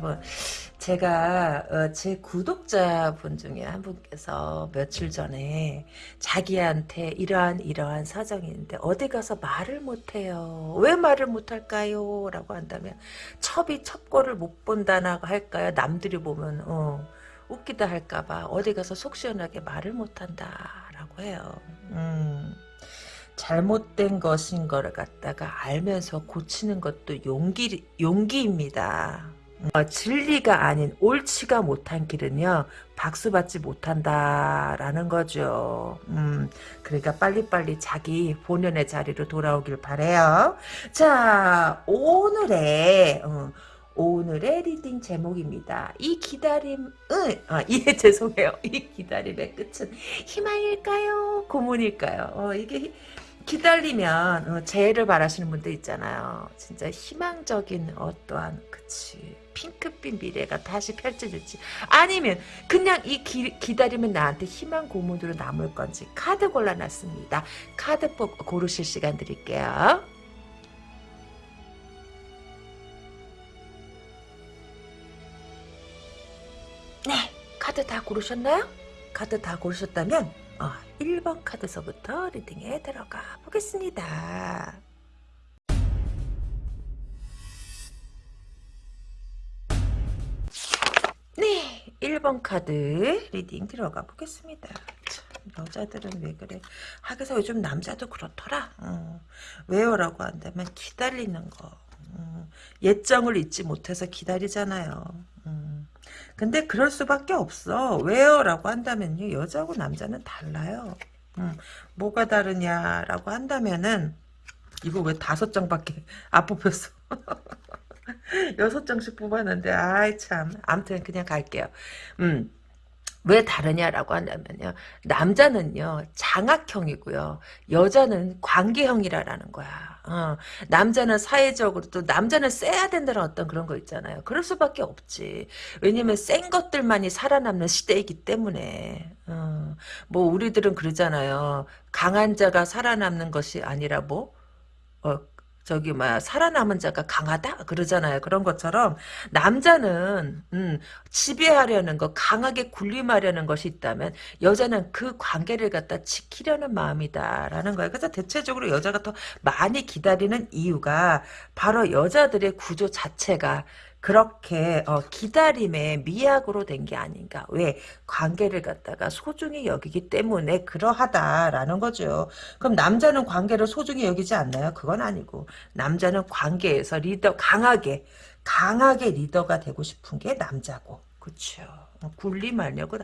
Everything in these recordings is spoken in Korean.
여러분. 제가 어, 제 구독자분 중에 한 분께서 며칠 전에 자기한테 이러한 이러한 사정이 있는데 어디 가서 말을 못해요. 왜 말을 못할까요? 라고 한다면 첩이 첩고를 못 본다나 할까요? 남들이 보면 어, 웃기다 할까봐 어디 가서 속 시원하게 말을 못한다 라고 해요. 음. 잘못된 것인 거를 갖다가 알면서 고치는 것도 용기, 용기입니다. 어, 진리가 아닌 옳지가 못한 길은요 박수 받지 못한다라는 거죠. 음, 그러니까 빨리빨리 자기 본연의 자리로 돌아오길 바래요. 자 오늘의 어, 오늘의 reading 제목입니다. 이 기다림은 아, 예 죄송해요. 이 기다림의 끝은 희망일까요? 고문일까요? 어, 이게 기다리면 어, 재회를 바라시는 분들 있잖아요. 진짜 희망적인 어떠한 그치 핑크빛 미래가 다시 펼쳐질지 아니면 그냥 이 기, 기다리면 나한테 희망 고문으로 남을 건지 카드 골라놨습니다. 카드 뽑 고르실 시간 드릴게요. 네 카드 다 고르셨나요? 카드 다 고르셨다면 어, 1번 카드서부터 리딩에 들어가 보겠습니다. 네, 1번 카드 reading 들어가 보겠습니다. 참, 여자들은 왜 그래? 하긴 요즘 남자도 그렇더라. 어, 왜요 라고 한다면 기다리는 거. 어, 옛정을 잊지 못해서 기다리잖아요. 음. 근데 그럴 수밖에 없어. 왜요? 라고 한다면요. 여자하고 남자는 달라요. 음, 뭐가 다르냐라고 한다면은 이거 왜 다섯 장밖에 안 뽑혔어. 여섯 장씩 뽑았는데 아이 참 아무튼 그냥 갈게요. 음. 왜 다르냐라고 한다면요. 남자는요. 장악형이고요. 여자는 관계형이라는 거야. 어, 남자는 사회적으로 또 남자는 세야 된다는 어떤 그런 거 있잖아요. 그럴 수밖에 없지. 왜냐면 센 것들만이 살아남는 시대이기 때문에. 어, 뭐 우리들은 그러잖아요. 강한 자가 살아남는 것이 아니라 뭐 어, 저기 막 살아남은 자가 강하다 그러잖아요. 그런 것처럼 남자는 음, 지배하려는 거 강하게 군림하려는 것이 있다면 여자는 그 관계를 갖다 지키려는 마음이다라는 거예요. 그래서 대체적으로 여자가 더 많이 기다리는 이유가 바로 여자들의 구조 자체가 그렇게 어, 기다림의 미약으로 된 게 아닌가. 왜? 관계를 갖다가 소중히 여기기 때문에 그러하다라는 거죠. 그럼 남자는 관계를 소중히 여기지 않나요? 그건 아니고 남자는 관계에서 리더 강하게 강하게 리더가 되고 싶은 게 남자고. 그렇죠. 굴림하려고.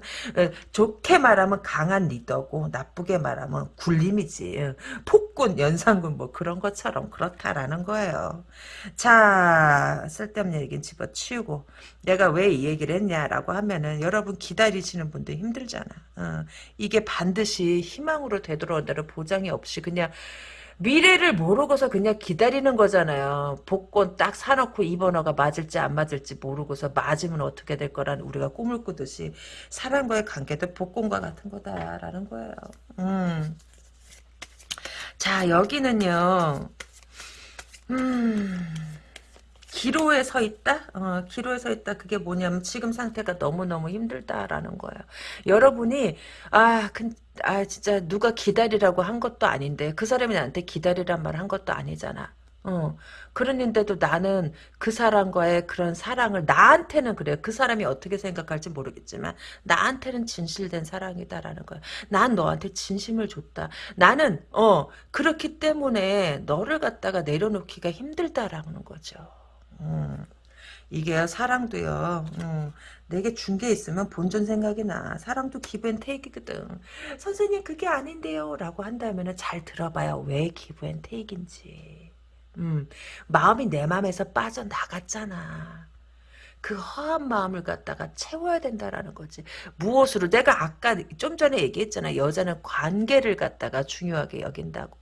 좋게 말하면 강한 리더고 나쁘게 말하면 굴림이지. 폭군 연상군 뭐 그런 것처럼 그렇다라는 거예요. 자 쓸데없는 얘기는 집어치우고 내가 왜 이 얘기를 했냐라고 하면은 여러분 기다리시는 분들 힘들잖아. 어, 이게 반드시 희망으로 되돌아온다는 보장이 없이 그냥 미래를 모르고서 그냥 기다리는 거잖아요. 복권 딱 사놓고 이 번호가 맞을지 안 맞을지 모르고서 맞으면 어떻게 될 거라는 우리가 꿈을 꾸듯이 사람과의 관계도 복권과 같은 거다라는 거예요. 음. 자 여기는요. 음. 기로에 서 있다? 어, 기로에 서 있다. 그게 뭐냐면 지금 상태가 너무너무 힘들다라는 거예요. 여러분이 아, 근, 아 진짜 누가 기다리라고 한 것도 아닌데 그 사람이 나한테 기다리란 말 한 것도 아니잖아. 어, 그러는데도 나는 그 사람과의 그런 사랑을 나한테는 그래. 그 사람이 어떻게 생각할지 모르겠지만 나한테는 진실된 사랑이다라는 거야. 난 너한테 진심을 줬다. 나는 어 그렇기 때문에 너를 갖다가 내려놓기가 힘들다라는 거죠. 음, 이게 사랑도요. 음, 내게 준 게 있으면 본전 생각이 나. 사랑도 기브앤테이크거든. 선생님 그게 아닌데요. 라고 한다면 잘 들어봐요. 왜 기브앤테이크인지. 음, 마음이 내 마음에서 빠져나갔잖아. 그 허한 마음을 갖다가 채워야 된다라는 거지. 무엇으로? 내가 아까 좀 전에 얘기했잖아. 여자는 관계를 갖다가 중요하게 여긴다고.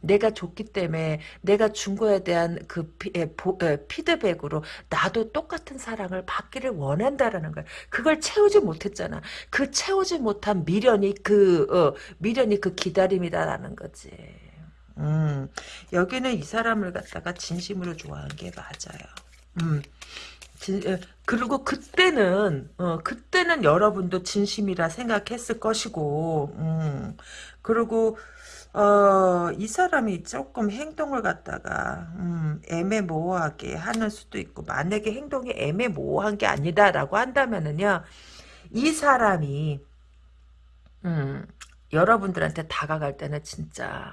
내가 줬기 때문에 내가 준 거에 대한 그 피, 에, 보, 에, 피드백으로 나도 똑같은 사랑을 받기를 원한다라는 거야. 그걸 채우지 못했잖아. 그 채우지 못한 미련이 그 어, 미련이 그 기다림이다라는 거지. 음, 여기는 이 사람을 갖다가 진심으로 좋아한 게 맞아요. 음, 진, 그리고 그때는 어, 그때는 여러분도 진심이라 생각했을 것이고, 음, 그리고 어, 이 사람이 조금 행동을 갖다가 음, 애매모호하게 하는 수도 있고 만약에 행동이 애매모호한 게 아니다라고 한다면은요 이 사람이 음, 여러분들한테 다가갈 때는 진짜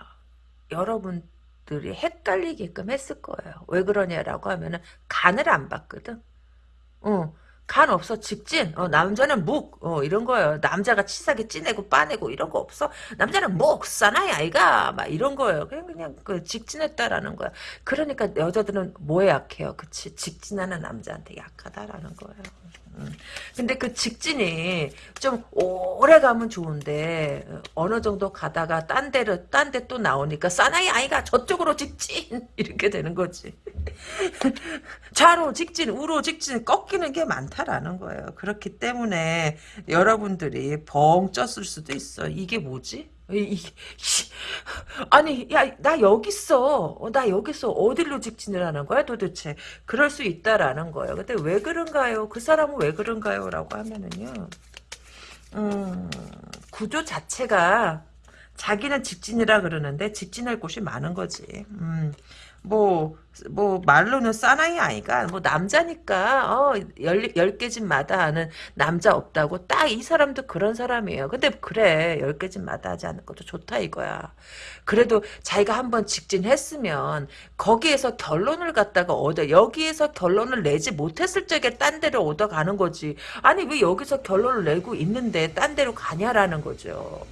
여러분들이 헷갈리게끔 했을 거예요. 왜 그러냐라고 하면은 간을 안 봤거든. 어, 간 없어 직진 어, 남자는 묵 어, 이런 거예요. 남자가 치사하게 찌내고 빠내고 이런 거 없어? 남자는 묵 사나이 아이가? 막 이런 거예요. 그냥 그냥 그 직진했다라는 거야. 그러니까 여자들은 뭐에 약해요? 그치? 직진하는 남자한테 약하다라는 거예요. 음. 근데 그 직진이 좀 오래 가면 좋은데 어느 정도 가다가 딴 데로 딴 데 또 나오니까 사나이 아이가 저쪽으로 직진! 이렇게 되는 거지 좌로 직진 우로 직진 꺾이는 게 많다라는 거예요. 그렇기 때문에 여러분들이 벙 쪘을 수도 있어. 이게 뭐지? 이, 아니 야 나 여기 있어. 어, 나 여기 있어. 어디로 직진을 하는 거야 도대체? 그럴 수 있다라는 거예요. 근데 왜 그런가요? 그 사람은 왜 그런가요? 라고 하면은요. 음, 구조 자체가 자기는 직진이라 그러는데 직진할 곳이 많은 거지. 음, 뭐, 뭐, 말로는 사나이 아이가, 뭐, 남자니까, 어, 열, 열 개 집마다 하는 남자 없다고, 딱 이 사람도 그런 사람이에요. 근데 그래, 열 개 집마다 하지 않는 것도 좋다 이거야. 그래도 자기가 한번 직진했으면, 거기에서 결론을 갖다가 얻어, 여기에서 결론을 내지 못했을 적에 딴 데로 얻어가는 거지. 아니, 왜 여기서 결론을 내고 있는데, 딴 데로 가냐라는 거죠.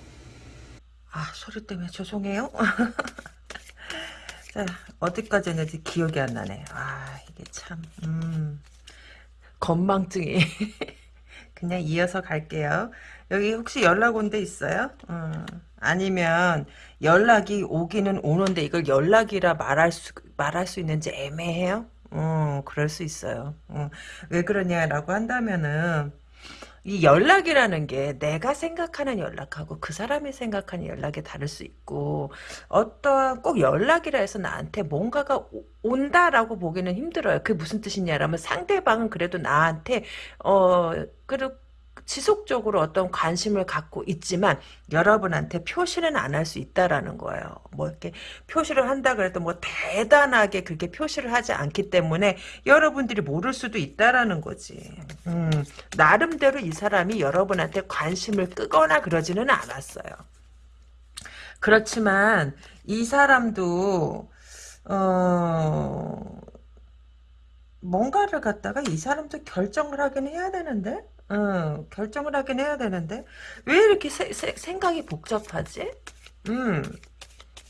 아, 소리 때문에 죄송해요. 자, 어디까지 했는지 기억이 안 나네. 아, 이게 참, 음, 건망증이. 그냥 이어서 갈게요. 여기 혹시 연락 온 데 있어요? 음, 아니면 연락이 오기는 오는데 이걸 연락이라 말할 수, 말할 수 있는지 애매해요? 음, 그럴 수 있어요. 음, 왜 그러냐라고 한다면은, 이 연락이라는 게 내가 생각하는 연락하고 그 사람이 생각하는 연락이 다를 수 있고 어떤 꼭 연락이라 해서 나한테 뭔가가 오, 온다라고 보기는 힘들어요. 그게 무슨 뜻이냐라면 상대방은 그래도 나한테 어 그리고 지속적으로 어떤 관심을 갖고 있지만 여러분한테 표시는 안 할 수 있다라는 거예요. 뭐 이렇게 표시를 한다 그래도 뭐 대단하게 그렇게 표시를 하지 않기 때문에 여러분들이 모를 수도 있다라는 거지. 음, 나름대로 이 사람이 여러분한테 관심을 끄거나 그러지는 않았어요. 그렇지만 이 사람도 어 뭔가를 갖다가 이 사람도 결정을 하긴 해야 되는데 어, 결정을 하긴 해야 되는데 왜 이렇게 세, 세, 생각이 복잡하지? 음,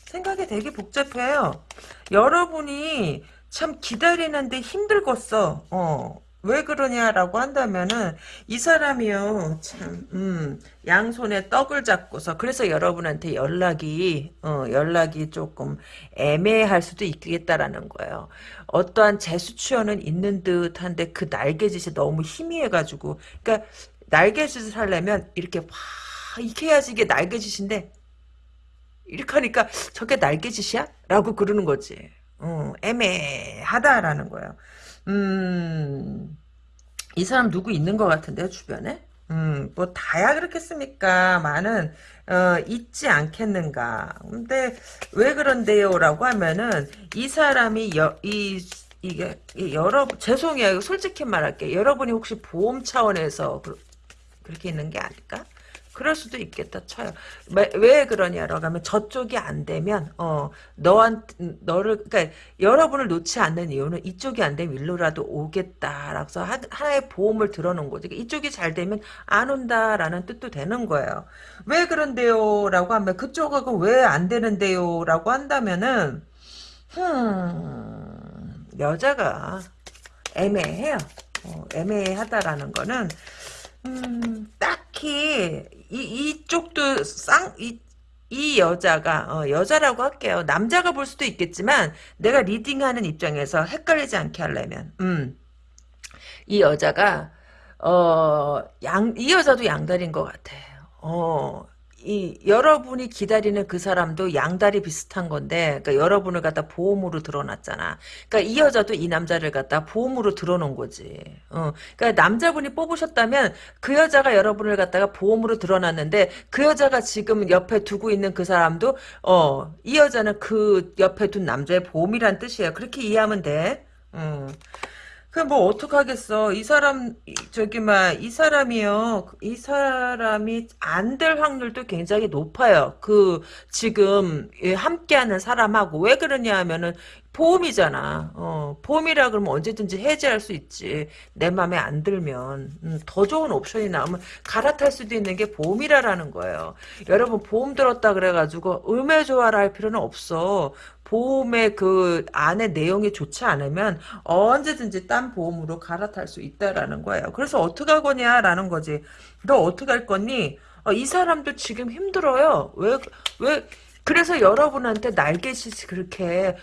생각이 되게 복잡해요. 여러분이 참 기다리는데 힘들겠어. 어, 왜 그러냐라고 한다면은 이 사람이요 참 음, 양손에 떡을 잡고서 그래서 여러분한테 연락이 어, 연락이 조금 애매할 수도 있겠다라는 거예요. 어떠한 재수취원은 있는 듯한데 그 날개짓이 너무 희미해가지고 그러니까 날개짓을 하려면 이렇게 와 이렇게 해야지 이게 날개짓인데 이렇게 하니까 저게 날개짓이야? 라고 그러는 거지. 어, 애매하다라는 거예요. 음, 이 사람 누구 있는 것 같은데요, 주변에? 음, 뭐, 다야 그렇겠습니까? 많은, 어, 있지 않겠는가. 근데, 왜 그런데요? 라고 하면은, 이 사람이, 여, 이, 이게, 여러분, 죄송해요. 솔직히 말할게. 여러분이 혹시 보험 차원에서 그, 그렇게 있는 게 아닐까? 그럴 수도 있겠다 쳐요. 왜, 왜 그러냐라고 하면 저쪽이 안 되면 어 너한 너를 그러니까 여러분을 놓지 않는 이유는 이쪽이 안 되면 일로라도 오겠다라고 해서 하 나의 보험을 들어놓은 거지. 그러니까 이쪽이 잘 되면 안 온다라는 뜻도 되는 거예요. 왜 그런데요라고 하면 그쪽하고 왜 안 되는데요라고 한다면은 흠 여자가 애매해요. 어, 애매하다라는 거는 음, 딱히 이 이쪽도 쌍이 이 여자가 어, 여자라고 할게요. 남자가 볼 수도 있겠지만 내가 리딩하는 입장에서 헷갈리지 않게 하려면 음, 이 여자가 어, 양, 이 여자도 양다리인 것 같아. 어, 이 여러분이 기다리는 그 사람도 양다리 비슷한 건데 그러니까 여러분을 갖다 보험으로 들어놨잖아. 그러니까 이 여자도 이 남자를 갖다 보험으로 들어놓은 거지. 어. 그러니까 남자분이 뽑으셨다면 그 여자가 여러분을 갖다가 보험으로 들어놨는데 그 여자가 지금 옆에 두고 있는 그 사람도 어 이 여자는 그 옆에 둔 남자의 보험이란 뜻이에요. 그렇게 이해하면 돼. 음. 그 뭐 어떡하겠어. 이 사람 저기 막이 사람이요. 이 사람이 안 될 확률도 굉장히 높아요. 그 지금 함께하는 사람하고 왜 그러냐 하면은 보험이잖아. 어, 보험이라 그러면 언제든지 해지할 수 있지. 내 맘에 안 들면 음, 더 좋은 옵션이 나오면 갈아탈 수도 있는 게 보험이라라는 거예요. 여러분 보험 들었다 그래가지고 음해 조화를 할 필요는 없어. 보험의 그 안에 내용이 좋지 않으면 언제든지 딴 보험으로 갈아탈 수 있다라는 거예요. 그래서 어떻게 할 거냐라는 거지. 너 어떻게 할 거니? 어, 이 사람도 지금 힘들어요. 왜, 왜, 그래서 여러분한테 날개짓이 그렇게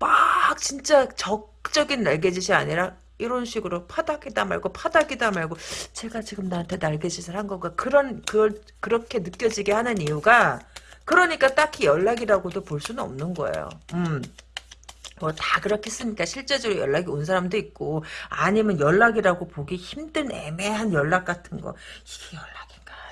막 진짜 적적인 날개짓이 아니라 이런 식으로 파닥이다 말고 파닥이다 말고 제가 지금 나한테 날개짓을 한 건가 그런 그걸 그렇게 느껴지게 하는 이유가 그러니까 딱히 연락이라고도 볼 수는 없는 거예요. 음. 뭐 다 그렇겠습니까? 실제적으로 연락이 온 사람도 있고 아니면 연락이라고 보기 힘든 애매한 연락 같은 거 이게 연락인가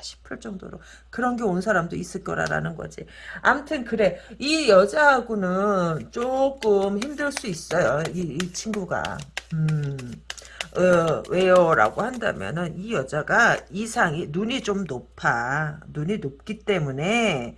싶을 정도로 그런 게 온 사람도 있을 거라라는 거지. 암튼 그래 이 여자하고는 조금 힘들 수 있어요. 이, 이 친구가. 음. 어, 왜요? 라고 한다면은 이 여자가 이상이 눈이 좀 높아. 눈이 높기 때문에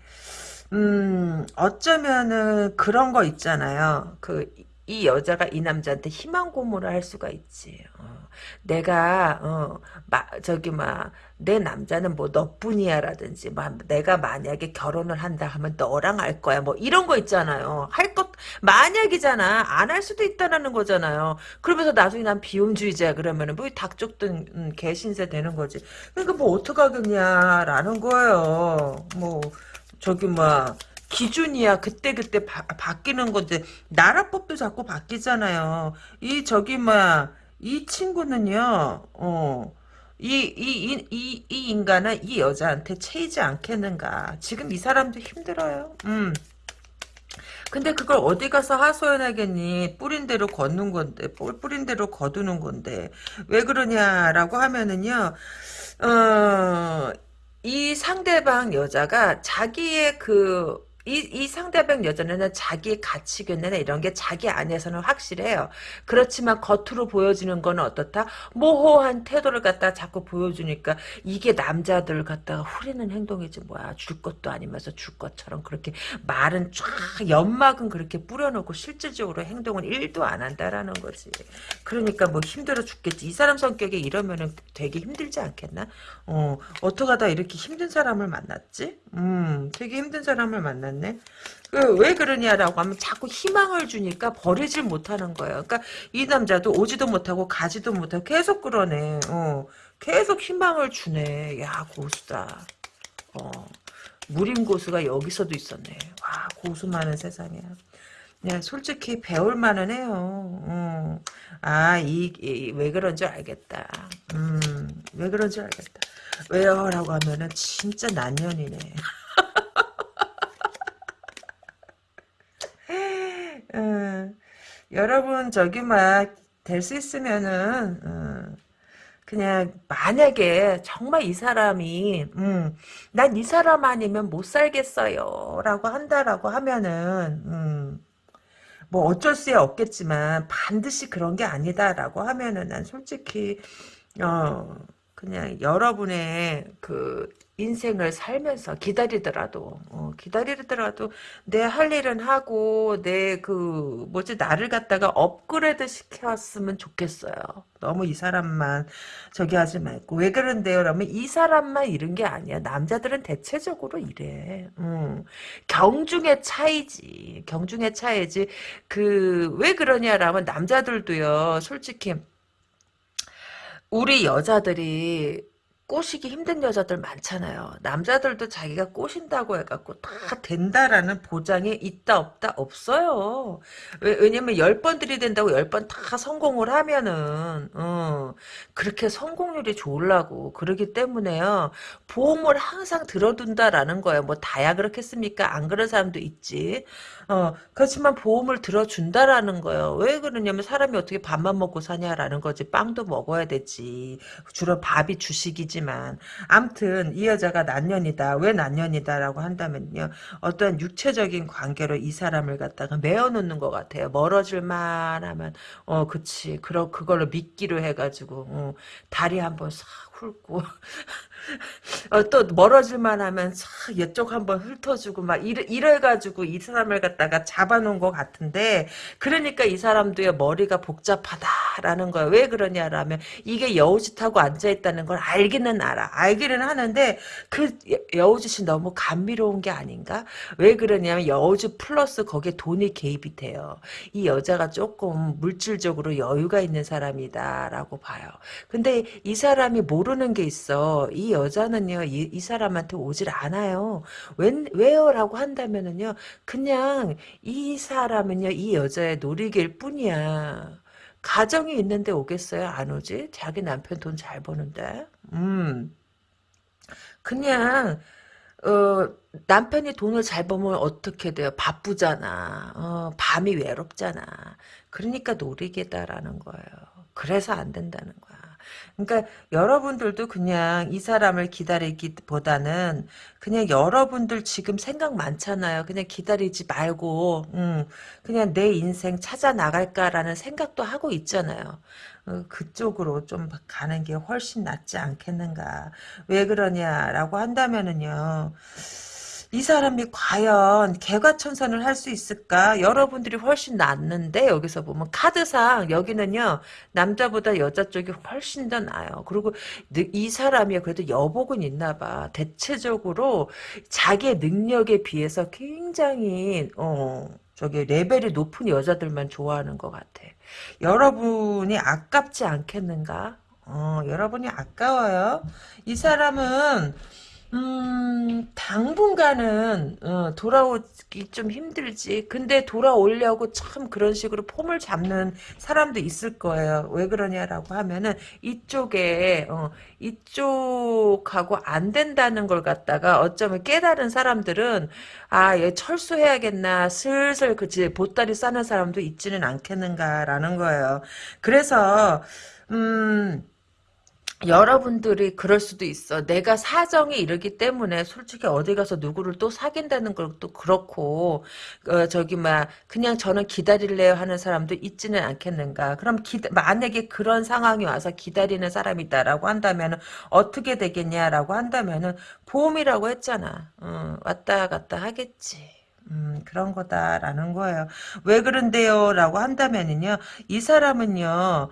음, 어쩌면은 그런 거 있잖아요. 그, 이 여자가 이 남자한테 희망 고문을 할 수가 있지. 어. 내가, 어, 마, 저기, 막, 내 남자는 뭐 너뿐이야라든지, 막, 내가 만약에 결혼을 한다 하면 너랑 할 거야. 뭐, 이런 거 있잖아요. 할 것, 만약이잖아. 안 할 수도 있다라는 거잖아요. 그러면서 나중에 난 비움주의자 그러면은 뭐 닭죽든 음, 개신세 되는 거지. 그러니까 뭐 어떡하겠냐라는 거예요. 뭐, 저기 뭐 기준이야 그때그때 바, 바뀌는 건데 나라법도 자꾸 바뀌잖아요. 이 저기 뭐이 친구는요. 어. 이, 이, 이, 이, 이 인간은 이 여자한테 채이지 않겠는가. 지금 이 사람도 힘들어요. 음. 근데 그걸 어디 가서 하소연하겠니? 뿌린 대로 걷는 건데, 뿌린 대로 거두는 건데. 왜 그러냐라고 하면은요, 어, 이 상대방 여자가 자기의 그, 이, 이 상대방 여자는 자기의 가치관이나 이런 게 자기 안에서는 확실해요. 그렇지만 겉으로 보여지는 건 어떻다? 모호한 태도를 갖다 자꾸 보여주니까 이게 남자들 갖다가 후리는 행동이지 뭐야. 줄 것도 아니면서 줄 것처럼 그렇게 말은 쫙 연막은 그렇게 뿌려놓고 실질적으로 행동은 1도 안 한다라는 거지. 그러니까 뭐 힘들어 죽겠지. 이 사람 성격이 이러면은 되게 힘들지 않겠나? 어, 어떡하다 이렇게 힘든 사람을 만났지? 음, 되게 힘든 사람을 만났 네. 그, 왜 그러냐라고 하면 자꾸 희망을 주니까 버리질 못하는 거예요. 그러니까 이 남자도 오지도 못하고 가지도 못하고 계속 그러네. 어, 계속 희망을 주네. 야, 고수다. 어, 무림 고수가 여기서도 있었네. 와, 고수 많은 세상이야. 네, 솔직히 배울 만은 해요. 어. 아, 이, 이, 왜 그런 줄 알겠다. 음, 왜 그런 줄 알겠다. 왜요? 라고 하면은 진짜 난년이네. 음, 여러분 저기 막 될 수 있으면은 음, 그냥 만약에 정말 이 사람이 음, 난 이 사람 아니면 못 살겠어요 라고 한다라고 하면은 음, 뭐 어쩔 수 없겠지만 반드시 그런 게 아니다라고 하면은 난 솔직히 어 그냥 여러분의 그 인생을 살면서 기다리더라도 어, 기다리더라도 내 할 일은 하고 내 그 뭐지 나를 갖다가 업그레이드 시켰으면 좋겠어요. 너무 이 사람만 저기 하지 말고 왜 그런데요? 그러면 이 사람만 이런 게 아니야. 남자들은 대체적으로 이래. 음. 경중의 차이지. 경중의 차이지. 그 왜 그러냐라면 남자들도요. 솔직히 우리 여자들이 꼬시기 힘든 여자들 많잖아요. 남자들도 자기가 꼬신다고 해갖고 다 된다라는 보장이 있다 없다 없어요. 왜, 왜냐면 열 번 들이댄다고 열 번 다 성공을 하면은 어, 그렇게 성공률이 좋으려고 그러기 때문에요. 보험을 항상 들어둔다라는 거예요. 뭐 다야 그렇겠습니까? 안 그런 사람도 있지. 어, 그렇지만 보험을 들어준다라는 거예요. 왜 그러냐면 사람이 어떻게 밥만 먹고 사냐라는 거지. 빵도 먹어야 되지. 주로 밥이 주식이지만. 암튼 이 여자가 난년이다. 왜 난년이다라고 한다면요. 어떤 육체적인 관계로 이 사람을 갖다가 메어놓는 것 같아요. 멀어질만 하면 어 그치. 그러, 그걸로 미끼로 해가지고 어, 다리 한번 싹 훑고 어, 또 멀어질만 하면 싹 이쪽 한번 훑어주고 막 이래, 이래가지고 이 사람을 갖다가 잡아놓은 것 같은데 그러니까 이 사람도요 머리가 복잡하다라는 거예요. 왜 그러냐라면 이게 여우짓하고 앉아있다는 걸 알기는 알아. 알기는 하는데 그 여우짓이 너무 감미로운 게 아닌가? 왜 그러냐면 여우짓 플러스 거기에 돈이 개입이 돼요. 이 여자가 조금 물질적으로 여유가 있는 사람이다라고 봐요. 근데 이 사람이 모르는 게 있어. 이 여 자는요, 이, 이 사람한테 오질 않아요. 왜, 왜요? 라고 한다면은요, 그냥 이 사람은요, 이 여자의 놀이길 뿐이야. 가정이 있는데 오겠어요? 안 오지? 자기 남편 돈 잘 버는데. 음. 그냥, 어, 남편이 돈을 잘 벌면 어떻게 돼요? 바쁘잖아. 어, 밤이 외롭잖아. 그러니까 놀이개다라는 거예요. 그래서 안 된다는 거야. 그러니까 여러분들도 그냥 이 사람을 기다리기보다는 그냥 여러분들 지금 생각 많잖아요. 그냥 기다리지 말고 음, 그냥 내 인생 찾아 나갈까라는 생각도 하고 있잖아요. 어, 그쪽으로 좀 가는 게 훨씬 낫지 않겠는가. 왜 그러냐라고 한다면은요. 이 사람이 과연 개과천선을 할 수 있을까? 여러분들이 훨씬 낫는데 여기서 보면 카드상 여기는요 남자보다 여자 쪽이 훨씬 더 나아요. 그리고 이 사람이 그래도 여복은 있나 봐. 대체적으로 자기의 능력에 비해서 굉장히 어 저기 레벨이 높은 여자들만 좋아하는 것 같아. 여러분이 아깝지 않겠는가? 어, 여러분이 아까워요. 이 사람은 음, 당분간은 어, 돌아오기 좀 힘들지. 근데 돌아오려고 참 그런 식으로 폼을 잡는 사람도 있을 거예요. 왜 그러냐라고 하면은 이쪽에 어, 이쪽하고 안 된다는 걸 갖다가 어쩌면 깨달은 사람들은 아, 얘 철수해야겠나 슬슬 그치 보따리 싸는 사람도 있지는 않겠는가라는 거예요. 그래서 음. 여러분들이 그럴 수도 있어. 내가 사정이 이러기 때문에 솔직히 어디 가서 누구를 또 사귄다는 것도 그렇고 어, 저기 막 그냥 저는 기다릴래요 하는 사람도 있지는 않겠는가. 그럼 기, 만약에 그런 상황이 와서 기다리는 사람이다라고 한다면 어떻게 되겠냐라고 한다면은 보험이라고 했잖아. 어, 왔다 갔다 하겠지. 음, 그런 거다라는 거예요. 왜 그런데요? 라고 한다면은요, 이 사람은요,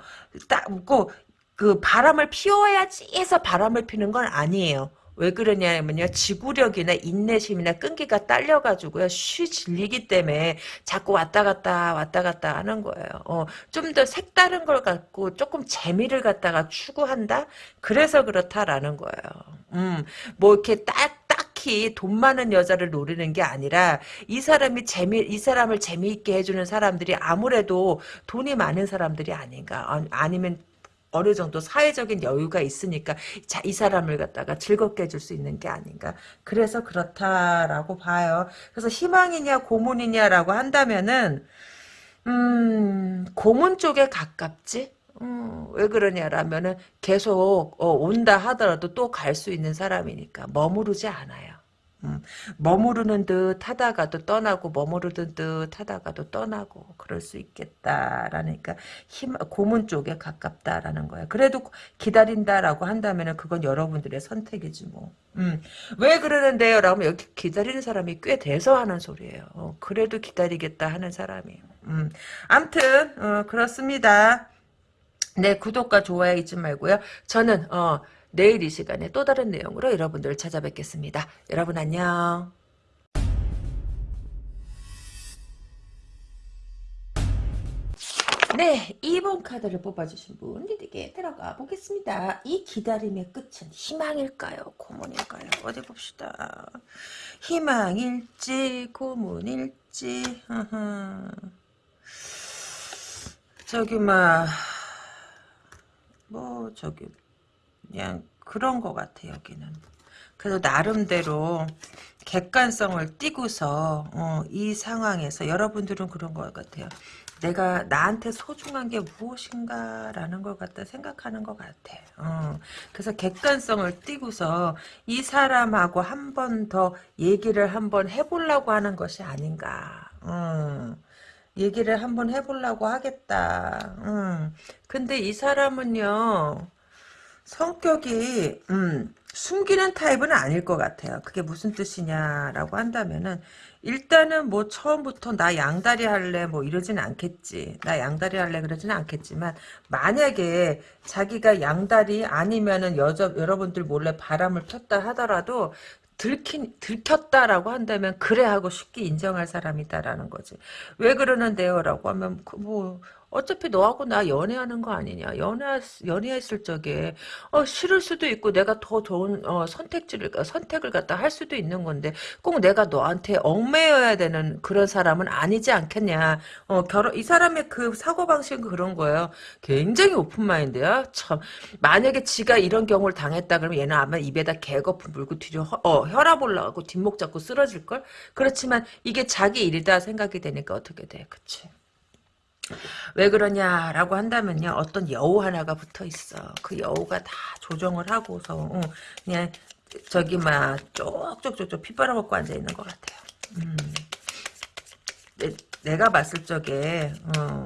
딱, 꼭, 그 바람을 피워야지 해서 바람을 피는 건 아니에요. 왜 그러냐면요. 지구력이나 인내심이나 끈기가 딸려가지고요. 쉬 질리기 때문에 자꾸 왔다 갔다 왔다 갔다 하는 거예요. 어, 좀 더 색다른 걸 갖고 조금 재미를 갖다가 추구한다? 그래서 그렇다라는 거예요. 음, 뭐 이렇게 딱, 딱히 돈 많은 여자를 노리는 게 아니라 이 사람이 재미, 이 사람을 재미있게 해주는 사람들이 아무래도 돈이 많은 사람들이 아닌가. 아니면 어느 정도 사회적인 여유가 있으니까 자, 이 사람을 갖다가 즐겁게 해줄 수 있는 게 아닌가. 그래서 그렇다라고 봐요. 그래서 희망이냐 고문이냐라고 한다면은 음, 고문 쪽에 가깝지? 음, 왜 그러냐라면은 계속 어, 온다 하더라도 또 갈 수 있는 사람이니까 머무르지 않아요. 음, 머무르는 듯 하다가도 떠나고 머무르는 듯 하다가도 떠나고 그럴 수 있겠다라니까 힘 고문 쪽에 가깝다라는 거야. 그래도 기다린다라고 한다면 그건 여러분들의 선택이지 뭐. 음, 왜 그러는데요? 라고 하면 여기 기다리는 사람이 꽤 돼서 하는 소리예요. 어, 그래도 기다리겠다 하는 사람이. 음, 암튼 어, 그렇습니다. 네, 구독과 좋아요 잊지 말고요. 저는 어 내일 이 시간에 또 다른 내용으로 여러분들을 찾아뵙겠습니다. 여러분 안녕. 네, 2번 카드를 뽑아주신 분 리딩에 들어가 보겠습니다. 이 기다림의 끝은 희망일까요? 고문일까요? 어디 봅시다. 희망일지 고문일지 저기 막뭐 저기 그냥 그런 것 같아 여기는. 그래서 나름대로 객관성을 띠고서 어, 이 상황에서 여러분들은 그런 것 같아요. 내가 나한테 소중한 게 무엇인가라는 걸 갖다 생각하는 것 같아. 어. 그래서 객관성을 띠고서 이 사람하고 한 번 더 얘기를 한 번 해보려고 하는 것이 아닌가. 어. 얘기를 한 번 해보려고 하겠다. 음. 근데 이 사람은요, 성격이, 음, 숨기는 타입은 아닐 것 같아요. 그게 무슨 뜻이냐라고 한다면은, 일단은 뭐 처음부터 나 양다리 할래 뭐 이러진 않겠지. 나 양다리 할래 그러지는 않겠지만, 만약에 자기가 양다리 아니면은 여자, 여러분들 몰래 바람을 폈다 하더라도, 들킨, 들켰다라고 한다면 그래 하고 쉽게 인정할 사람이다라는 거지. 왜 그러는데요? 라고 하면 그 뭐 어차피 너하고 나 연애하는 거 아니냐. 연애, 연애했을 적에, 어, 싫을 수도 있고, 내가 더 좋은, 어, 선택지를, 선택을 갖다 할 수도 있는 건데, 꼭 내가 너한테 얽매여야 되는 그런 사람은 아니지 않겠냐. 어, 결혼, 이 사람의 그 사고방식은 그런 거예요. 굉장히 오픈마인드야. 참. 만약에 지가 이런 경우를 당했다 그러면 얘는 아마 입에다 개거품 물고 뒤로, 허, 어, 혈압 올라가고 뒷목 잡고 쓰러질걸? 그렇지만 이게 자기 일이다 생각이 되니까 어떻게 돼. 그치. 왜 그러냐라고 한다면요 어떤 여우 하나가 붙어 있어 그 여우가 다 조정을 하고서 어, 그냥 저기 막 쪽쪽쪽쪽 피 빨아먹고 앉아 있는 것 같아요 음. 내, 가 봤을 적에 어,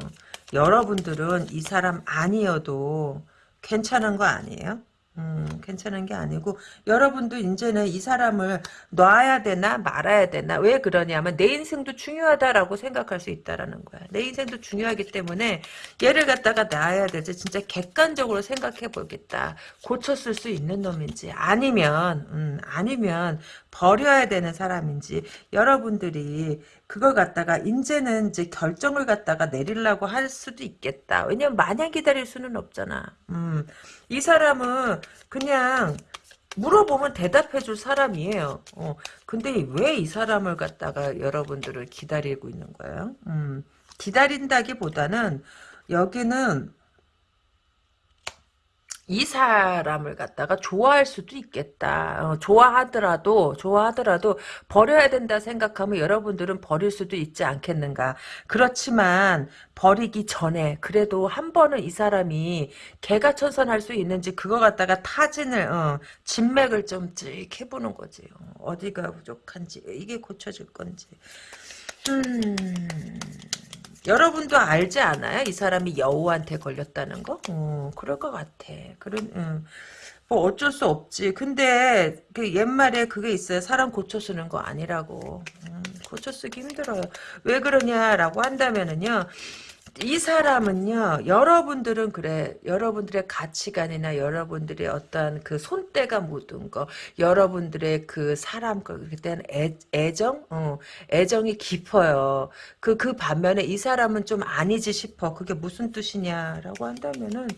여러분들은 이 사람 아니어도 괜찮은 거 아니에요? 음, 괜찮은 게 아니고 여러분도 이제는 이 사람을 놔야 되나 말아야 되나 왜 그러냐면 내 인생도 중요하다라고 생각할 수 있다라는 거야. 내 인생도 중요하기 때문에 얘를 갖다가 놔야 되지 진짜 객관적으로 생각해 보겠다. 고쳤을 수 있는 놈인지 아니면 음, 아니면 버려야 되는 사람인지 여러분들이 그걸 갖다가 이제는 이제 결정을 갖다가 내리려고 할 수도 있겠다. 왜냐면 마냥 기다릴 수는 없잖아. 음, 이 사람은 그냥 물어보면 대답해 줄 사람이에요. 어, 근데 왜 이 사람을 갖다가 여러분들을 기다리고 있는 거예요? 음, 기다린다기보다는 여기는 이 사람을 갖다가 좋아할 수도 있겠다. 어, 좋아하더라도 좋아하더라도 버려야 된다 생각하면 여러분들은 버릴 수도 있지 않겠는가. 그렇지만 버리기 전에 그래도 한 번은 이 사람이 개가 천선할 수 있는지 그거 갖다가 타진을 어, 진맥을 좀 찍 해보는 거지. 어, 디가 부족한지 이게 고쳐질 건지. 음... 여러분도 알지 않아요? 이 사람이 여우한테 걸렸다는 거? 어, 그럴 것 같아. 그런, 음. 뭐 어쩔 수 없지. 근데 그 옛말에 그게 있어요. 사람 고쳐 쓰는 거 아니라고. 음, 고쳐 쓰기 힘들어요. 왜 그러냐라고 한다면은요. 이 사람은요, 여러분들은 그래, 여러분들의 가치관이나 여러분들의 어떤 그 손때가 묻은 거, 여러분들의 그 사람, 그때는 애, 애정? 어, 애정이 깊어요. 그, 그 반면에 이 사람은 좀 아니지 싶어. 그게 무슨 뜻이냐라고 한다면은,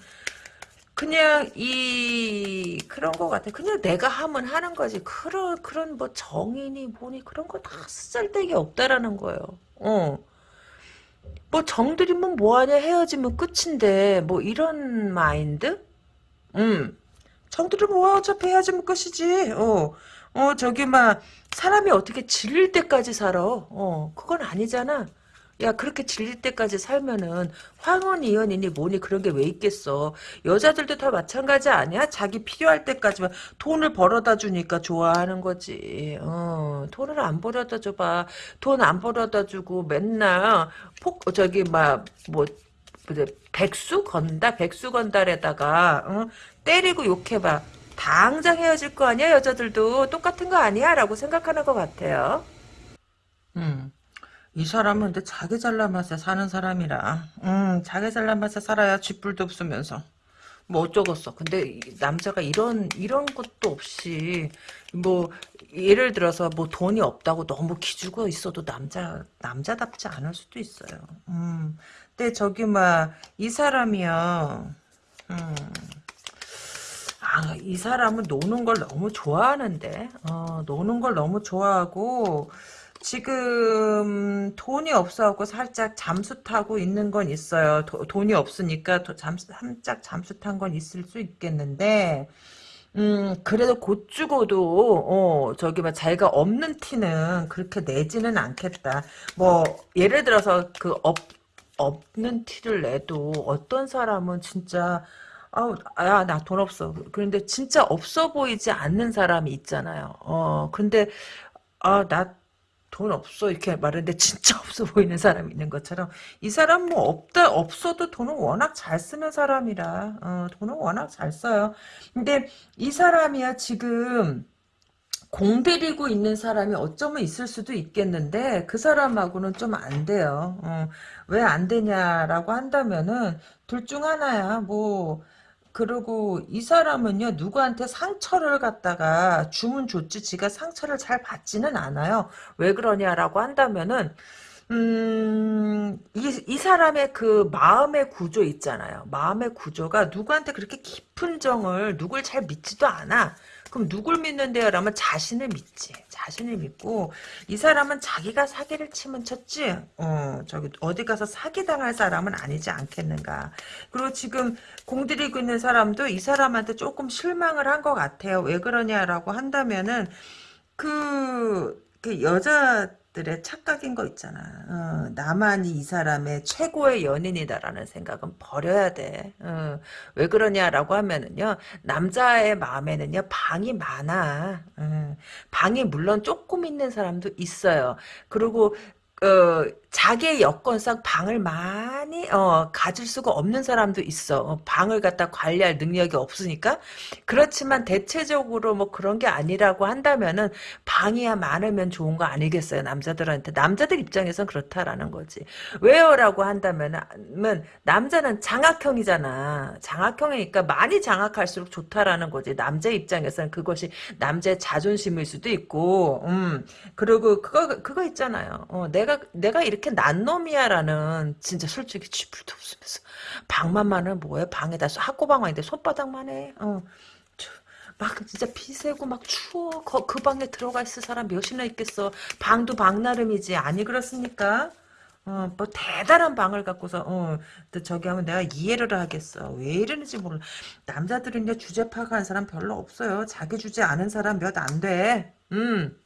그냥 이 그런 것 같아. 그냥 내가 하면 하는 거지. 그런 그런 뭐 정인이 뭐니 그런 거 다 쓸데기 없다라는 거예요. 어. 뭐 정들이면 뭐하냐 헤어지면 끝인데 뭐 이런 마인드? 음. 정들이면 뭐 어차피 헤어지면 끝이지. 어, 어 저기 막 사람이 어떻게 질릴 때까지 살아. 어 그건 아니잖아 야 그렇게 질릴 때까지 살면은 황혼 이혼이니 뭐니 그런 게 왜 있겠어? 여자들도 다 마찬가지 아니야? 자기 필요할 때까지만 돈을 벌어다 주니까 좋아하는 거지. 어 돈을 안 벌어다 줘봐. 돈 안 벌어다 주고 맨날 폭 저기 막뭐 백수 건다? 백수 건달에다가 어? 때리고 욕해봐. 당장 헤어질 거 아니야 여자들도? 똑같은 거 아니야? 라고 생각하는 것 같아요. 음. 이 사람은 근데 자기 잘난 맛에 사는 사람이라. 음 자기 잘난 맛에 살아야 쥐뿔도 없으면서. 뭐 어쩌겠어. 근데 남자가 이런 이런 것도 없이 뭐 예를 들어서 뭐 돈이 없다고 너무 기죽어 있어도 남자 남자답지 않을 수도 있어요. 음 근데 저기 막 이 사람이요. 음. 아, 이 사람은 노는 걸 너무 좋아하는데, 어, 노는 걸 너무 좋아하고, 지금 돈이 없어갖고 살짝 잠수 타고 있는 건 있어요. 도, 돈이 없으니까 도, 잠수, 살짝 잠수 탄 건 있을 수 있겠는데, 음, 그래도 곧 죽어도, 어, 저기, 막, 자기가 없는 티는 그렇게 내지는 않겠다. 뭐, 예를 들어서, 그, 없, 없는 티를 내도, 어떤 사람은 진짜, 아우, 야, 나 돈 없어. 그런데 진짜 없어 보이지 않는 사람이 있잖아요. 어, 근데, 아, 나 돈 없어. 이렇게 말하는데 진짜 없어 보이는 사람이 있는 것처럼, 이 사람 뭐 없다, 없어도 돈은 워낙 잘 쓰는 사람이라, 어, 돈은 워낙 잘 써요. 근데 이 사람이야, 지금, 공들이고 있는 사람이 어쩌면 있을 수도 있겠는데 그 사람하고는 좀 안 돼요. 어, 왜 안 되냐라고 한다면은 둘 중 하나야. 뭐 그리고 이 사람은요 누구한테 상처를 갖다가 주면 좋지 지가 상처를 잘 받지는 않아요. 왜 그러냐라고 한다면은 음, 이, 이 사람의 그 마음의 구조 있잖아요. 마음의 구조가 누구한테 그렇게 깊은 정을 누굴 잘 믿지도 않아. 그럼 누굴 믿는데요? 라면 자신을 믿지. 자신을 믿고 이 사람은 자기가 사기를 치면 쳤지. 어, 저기 어디 가서 사기 당할 사람은 아니지 않겠는가. 그리고 지금 공들이고 있는 사람도 이 사람한테 조금 실망을 한 것 같아요. 왜 그러냐라고 한다면은 그, 그 여자 들의 착각인 거 있잖아. 어, 나만이 이 사람의 최고의 연인이다라는 생각은 버려야 돼. 어, 왜 그러냐라고 하면은요, 남자의 마음에는요, 방이 많아. 어, 방이 물론 조금 있는 사람도 있어요. 그리고 어, 자기의 여건상 방을 많이 어, 가질 수가 없는 사람도 있어. 어, 방을 갖다 관리할 능력이 없으니까. 그렇지만 대체적으로 뭐 그런 게 아니라고 한다면은 방이야 많으면 좋은 거 아니겠어요, 남자들한테. 남자들 입장에선 그렇다라는 거지. 왜요라고 한다면은 남자는 장악형이잖아. 장악형이니까 많이 장악할수록 좋다라는 거지. 남자 입장에서는 그것이 남자의 자존심일 수도 있고, 음. 그리고 그거 그거 있잖아요. 어, 내가 내가 이렇게 난 놈이야라는 진짜 솔직히 쥐뿔도 없으면서 방만 많은 뭐야 방에다 학고방아인데 손바닥만 해. 어. 막 진짜 비세고 막 추워. 그, 그 방에 들어가 있을 사람 몇이나 있겠어? 방도 방 나름이지. 아니 그렇습니까? 어, 뭐 대단한 방을 갖고서 어, 저기 하면 내가 이해를 하겠어. 왜 이러는지 몰라 남자들은요 주제 파악하는 사람 별로 없어요. 자기 주제 아는 사람 몇 안돼음.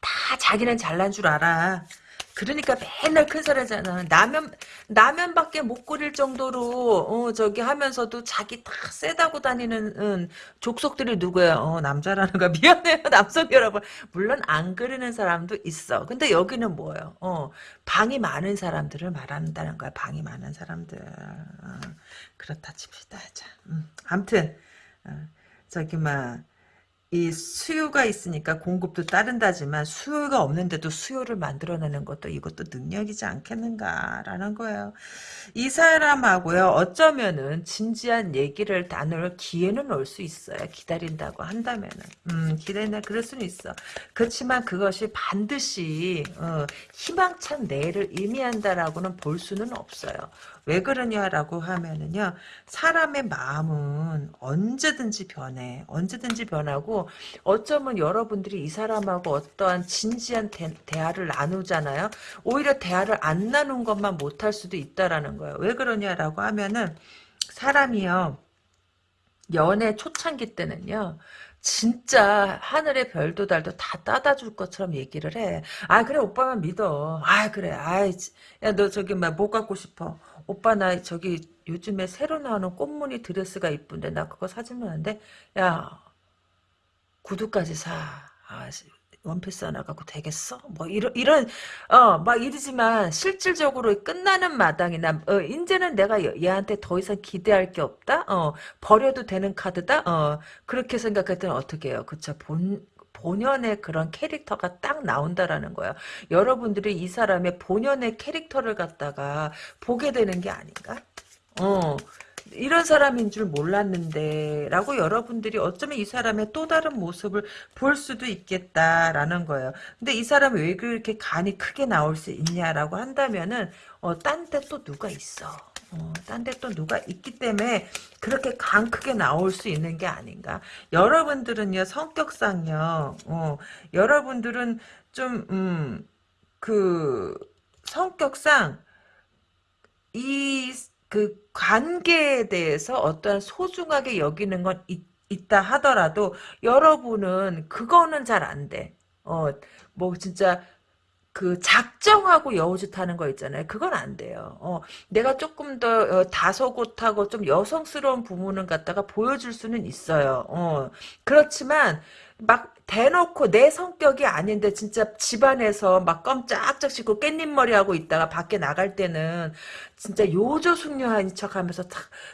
다 자기는 잘난 줄 알아. 그러니까 맨날 큰 소리잖아. 라면, 라면밖에 못 끓일 정도로, 어, 저기 하면서도 자기 다 세다고 다니는, 음, 족속들이 누구야? 어, 남자라는 거. 미안해요, 남성 여러분. 물론 안 그리는 사람도 있어. 근데 여기는 뭐예요? 어, 방이 많은 사람들을 말한다는 거야. 방이 많은 사람들. 어, 그렇다 칩시다. 자, 음, 암튼, 어, 저기, 막, 이 수요가 있으니까 공급도 따른다지만 수요가 없는데도 수요를 만들어내는 것도 이것도 능력이지 않겠는가라는 거예요. 이 사람하고요 어쩌면은 진지한 얘기를 나눌 기회는 올 수 있어요. 기다린다고 한다면은 음 기다린다 그럴 수는 있어. 그렇지만 그것이 반드시 어, 희망찬 내일을 의미한다라고는 볼 수는 없어요. 왜 그러냐라고 하면은요 사람의 마음은 언제든지 변해 언제든지 변하고 어쩌면 여러분들이 이 사람하고 어떠한 진지한 대, 화를 나누잖아요 오히려 대화를 안 나눈 것만 못할 수도 있다라는 거예요 왜 그러냐라고 하면은 사람이요 연애 초창기 때는요 진짜 하늘의 별도 달도 다 따다 줄 것처럼 얘기를 해. 아 그래 오빠만 믿어. 아 그래. 아이 야너 저기 막못 갖고 싶어. 오빠 나 저기 요즘에 새로 나오는 꽃무늬 드레스가 이쁜데 나 그거 사주면 안 돼? 야 구두까지 사. 아, 원피스 하나 갖고 되겠어? 뭐 이런 이런 어 막 이러지만 실질적으로 끝나는 마당이나 어 이제는 내가 얘한테 더 이상 기대할 게 없다. 어 버려도 되는 카드다. 어 그렇게 생각했더니 어떻게 해요? 그쵸 본 본연의 그런 캐릭터가 딱 나온다라는 거예요. 여러분들이 이 사람의 본연의 캐릭터를 갖다가 보게 되는 게 아닌가? 어. 이런 사람인 줄 몰랐는데 라고 여러분들이 어쩌면 이 사람의 또 다른 모습을 볼 수도 있겠다라는 거예요. 근데 이 사람이 왜 그렇게 간이 크게 나올 수 있냐라고 한다면은 어, 딴 데 또 누가 있어. 어, 딴데 또 누가 있기 때문에 그렇게 간 크게 나올 수 있는 게 아닌가. 여러분들은요, 성격상요, 어, 여러분들은 좀, 음, 그, 성격상, 이, 그, 관계에 대해서 어떠한 소중하게 여기는 건 있, 있다 하더라도, 여러분은, 그거는 잘 안 돼. 어, 뭐, 진짜, 그 작정하고 여우짓 하는 거 있잖아요. 그건 안 돼요. 어, 내가 조금 더 어, 다소곳하고 좀 여성스러운 부분을 갖다가 보여줄 수는 있어요. 어, 그렇지만 막 대놓고 내 성격이 아닌데 진짜 집안에서 막 껌짝짝 씹고 깻잎머리 하고 있다가 밖에 나갈 때는 진짜 요조숙녀한 척하면서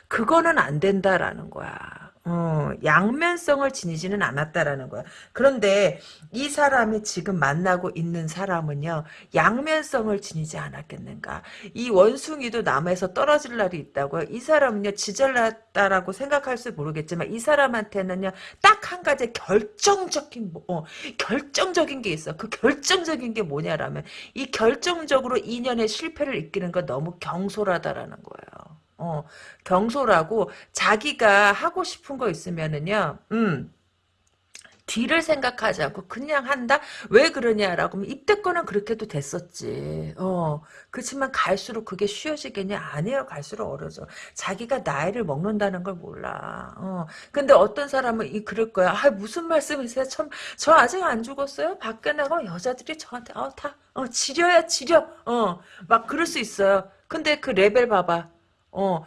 그거는 안 된다라는 거야. 어, 양면성을 지니지는 않았다라는 거야. 그런데 이 사람이 지금 만나고 있는 사람은요, 양면성을 지니지 않았겠는가. 이 원숭이도 남에서 떨어질 날이 있다고요. 이 사람은요, 지잘났다라고 생각할지 모르겠지만, 이 사람한테는요, 딱 한 가지 결정적인, 뭐, 어, 결정적인 게 있어. 그 결정적인 게 뭐냐라면, 이 결정적으로 인연의 실패를 이끄는 건 너무 경솔하다라는 거예요. 어, 경솔하고 자기가 하고 싶은 거 있으면은요. 음. 뒤를 생각하지 않고 그냥 한다? 왜 그러냐라고 하면 이때 거는 그렇게도 됐었지. 어, 그렇지만 갈수록 그게 쉬워지겠냐? 아니에요. 갈수록 어려워져. 자기가 나이를 먹는다는 걸 몰라. 어, 근데 어떤 사람은 이 그럴 거야. 아, 무슨 말씀이세요? 참, 저 아직 안 죽었어요? 밖에 나가 여자들이 저한테, 어, 다, 어, 지려야 지려. 어, 막 그럴 수 있어요. 근데 그 레벨 봐봐. 어,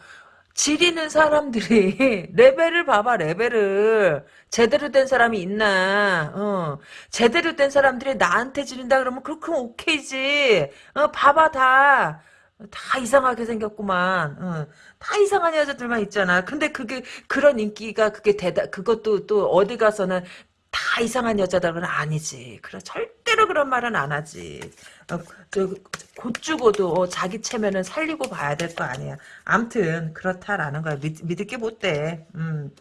지리는 사람들이 레벨을 봐봐 레벨을 제대로 된 사람이 있나 어 제대로 된 사람들이 나한테 지른다 그러면 그렇게 오케이지 어 봐봐 다 다 이상하게 생겼구만. 어, 다 이상한 여자들만 있잖아. 근데 그게 그런 인기가 그게 대다 그것도 또 어디 가서는 다 이상한 여자들은 아니지. 그래 절대로 그런 말은 안 하지. 어, 곧 죽어도 어, 자기 체면은 살리고 봐야 될 거 아니야. 암튼 그렇다라는 거야. 믿, 믿을 게 못 돼. 음.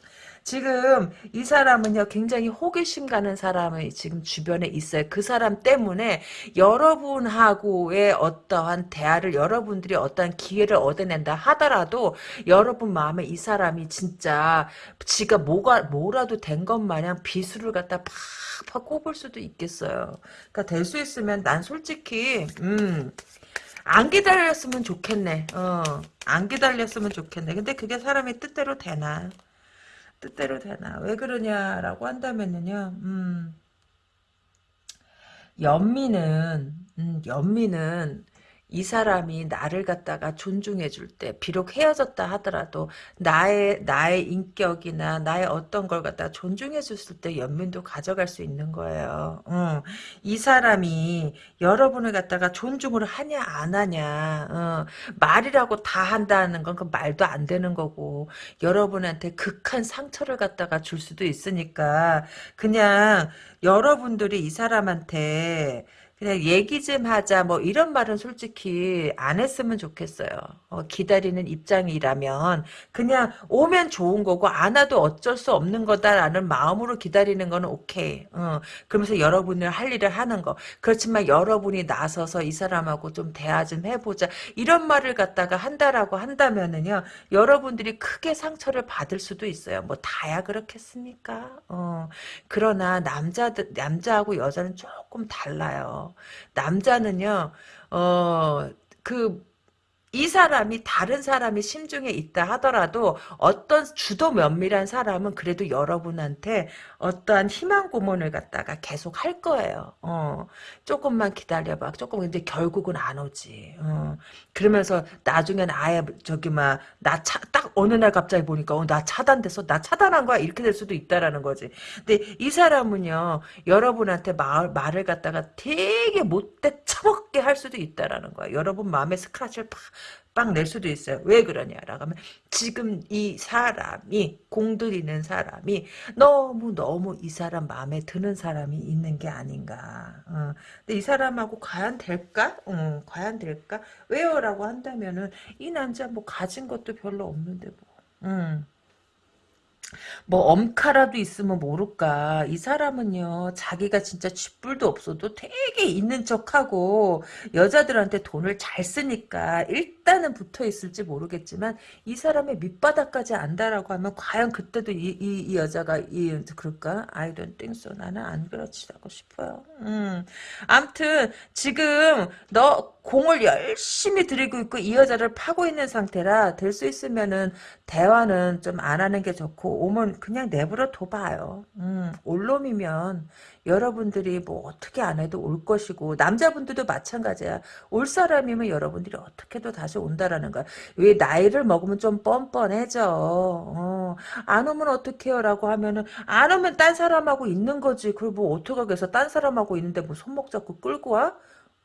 지금 이 사람은요 굉장히 호기심 가는 사람이 지금 주변에 있어요. 그 사람 때문에 여러분하고의 어떠한 대화를 여러분들이 어떠한 기회를 얻어낸다 하더라도 여러분 마음에 이 사람이 진짜 지가 뭐가 뭐라도 된 것 마냥 비수를 갖다 팍팍 꼽을 수도 있겠어요. 그러니까 될 수 있으면 난 솔직히 음. 안 기다렸으면 좋겠네. 어, 안 기다렸으면 좋겠네. 근데 그게 사람의 뜻대로 되나? 뜻대로 되나? 왜 그러냐라고 한다면은요 음, 연민은 음, 연민은 이 사람이 나를 갖다가 존중해 줄 때 비록 헤어졌다 하더라도 나의 나의 인격이나 나의 어떤 걸 갖다가 존중해 줬을 때 연민도 가져갈 수 있는 거예요. 어. 이 사람이 여러분을 갖다가 존중을 하냐 안 하냐 어. 말이라고 다 한다는 건 그 말도 안 되는 거고 여러분한테 극한 상처를 갖다가 줄 수도 있으니까 그냥 여러분들이 이 사람한테 그냥 얘기 좀 하자 뭐 이런 말은 솔직히 안 했으면 좋겠어요. 어, 기다리는 입장이라면 그냥 오면 좋은 거고 안 와도 어쩔 수 없는 거다라는 마음으로 기다리는 거는 오케이. 어, 그러면서 여러분을 할 일을 하는 거. 그렇지만 여러분이 나서서 이 사람하고 좀 대화 좀 해보자 이런 말을 갖다가 한다라고 한다면은요 여러분들이 크게 상처를 받을 수도 있어요. 뭐 다야 그렇겠습니까? 어, 그러나 남자들 남자하고 여자는 조금 달라요. 남자는요, 어, 그, 이 사람이 다른 사람이 심중에 있다 하더라도 어떤 주도 면밀한 사람은 그래도 여러분한테 어떠한 희망 고문을 갖다가 계속 할 거예요. 어, 조금만 기다려봐. 조금 근데 결국은 안 오지. 어, 그러면서 나중엔 아예 저기 막나딱 어느 날 갑자기 보니까 어, 나 차단돼서 나 차단한 거야 이렇게 될 수도 있다라는 거지. 근데 이 사람은요 여러분한테 말, 말을 갖다가 되게 못돼 처먹게 할 수도 있다라는 거야. 여러분 마음에 스크래치를 팍 빵낼 수도 있어요. 왜 그러냐라고 하면 지금 이 사람이 공들이는 사람이 너무 너무 이 사람 마음에 드는 사람이 있는 게 아닌가. 어. 근데 이 사람하고 과연 될까? 어, 과연 될까? 왜요라고 한다면은 이 남자 뭐 가진 것도 별로 없는데 뭐. 음. 뭐 엄카라도 있으면 모를까 이 사람은요 자기가 진짜 쥐뿔도 없어도 되게 있는 척하고 여자들한테 돈을 잘 쓰니까 일 단은 붙어 있을지 모르겠지만 이 사람의 밑바닥까지 안다라고 하면 과연 그때도 이, 이, 이 여자가 이 그럴까? I don't think so. 나는 안 그렇지라고 싶어요. 음. 암튼 지금 너 공을 열심히 들이고 있고 이 여자를 파고 있는 상태라 될 수 있으면은 대화는 좀 안 하는 게 좋고 오면 그냥 내버려 둬봐요. 음, 올 놈이면 여러분들이 뭐 어떻게 안 해도 올 것이고 남자분들도 마찬가지야. 올 사람이면 여러분들이 어떻게도 다시 온다라는 거야. 왜 나이를 먹으면 좀 뻔뻔해져. 어, 안 오면 어떡해요 라고 하면은 안 오면 딴 사람하고 있는 거지. 그리고 뭐 어떡하겠어. 딴 사람하고 있는데 뭐 손목 잡고 끌고 와?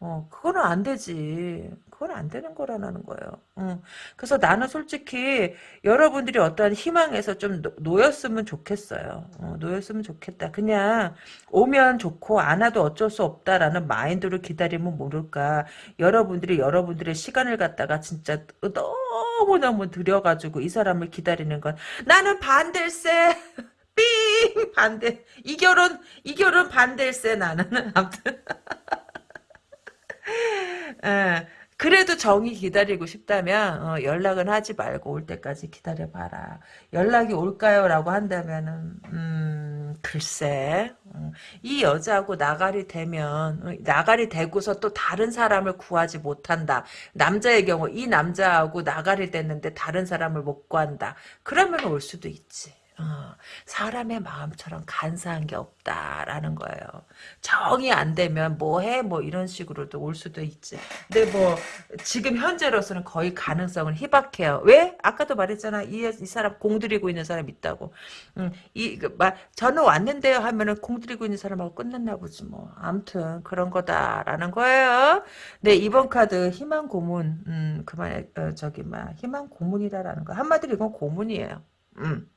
어, 그거는 안 되지. 그건 안 되는 거라는 거예요. 어. 그래서 나는 솔직히 여러분들이 어떠한 희망에서 좀 놓, 였으면 좋겠어요. 어, 놓였으면 좋겠다. 그냥 오면 좋고 안 와도 어쩔 수 없다라는 마인드로 기다리면 모를까. 여러분들이 여러분들의 시간을 갖다가 진짜 너무너무 들여가지고 이 사람을 기다리는 건 나는 반댈세. 삥 반대 이 결혼 이 결혼 반댈세 나는 아무튼 예, 그래도 정이 기다리고 싶다면 어, 연락은 하지 말고 올 때까지 기다려봐라. 연락이 올까요? 라고 한다면은 음, 글쎄 음, 이 여자하고 나가리 되면 어, 나가리 되고서 또 다른 사람을 구하지 못한다. 남자의 경우 이 남자하고 나가리 됐는데 다른 사람을 못 구한다. 그러면 올 수도 있지. 어, 사람의 마음처럼 간사한 게 없다라는 거예요. 정이 안 되면 뭐해 뭐 이런 식으로도 올 수도 있지. 근데 뭐 지금 현재로서는 거의 가능성은 희박해요. 왜? 아까도 말했잖아. 이, 이 사람 공들이고 있는 사람 있다고. 음, 이, 그, 막, 저는 왔는데요 하면은 공들이고 있는 사람하고 끝났나 보지 뭐. 암튼 그런 거다라는 거예요. 네 이번 카드 희망 고문. 음, 그만 어, 저기 막 희망 고문이다라는 거. 한마디로 이건 고문이에요. 음.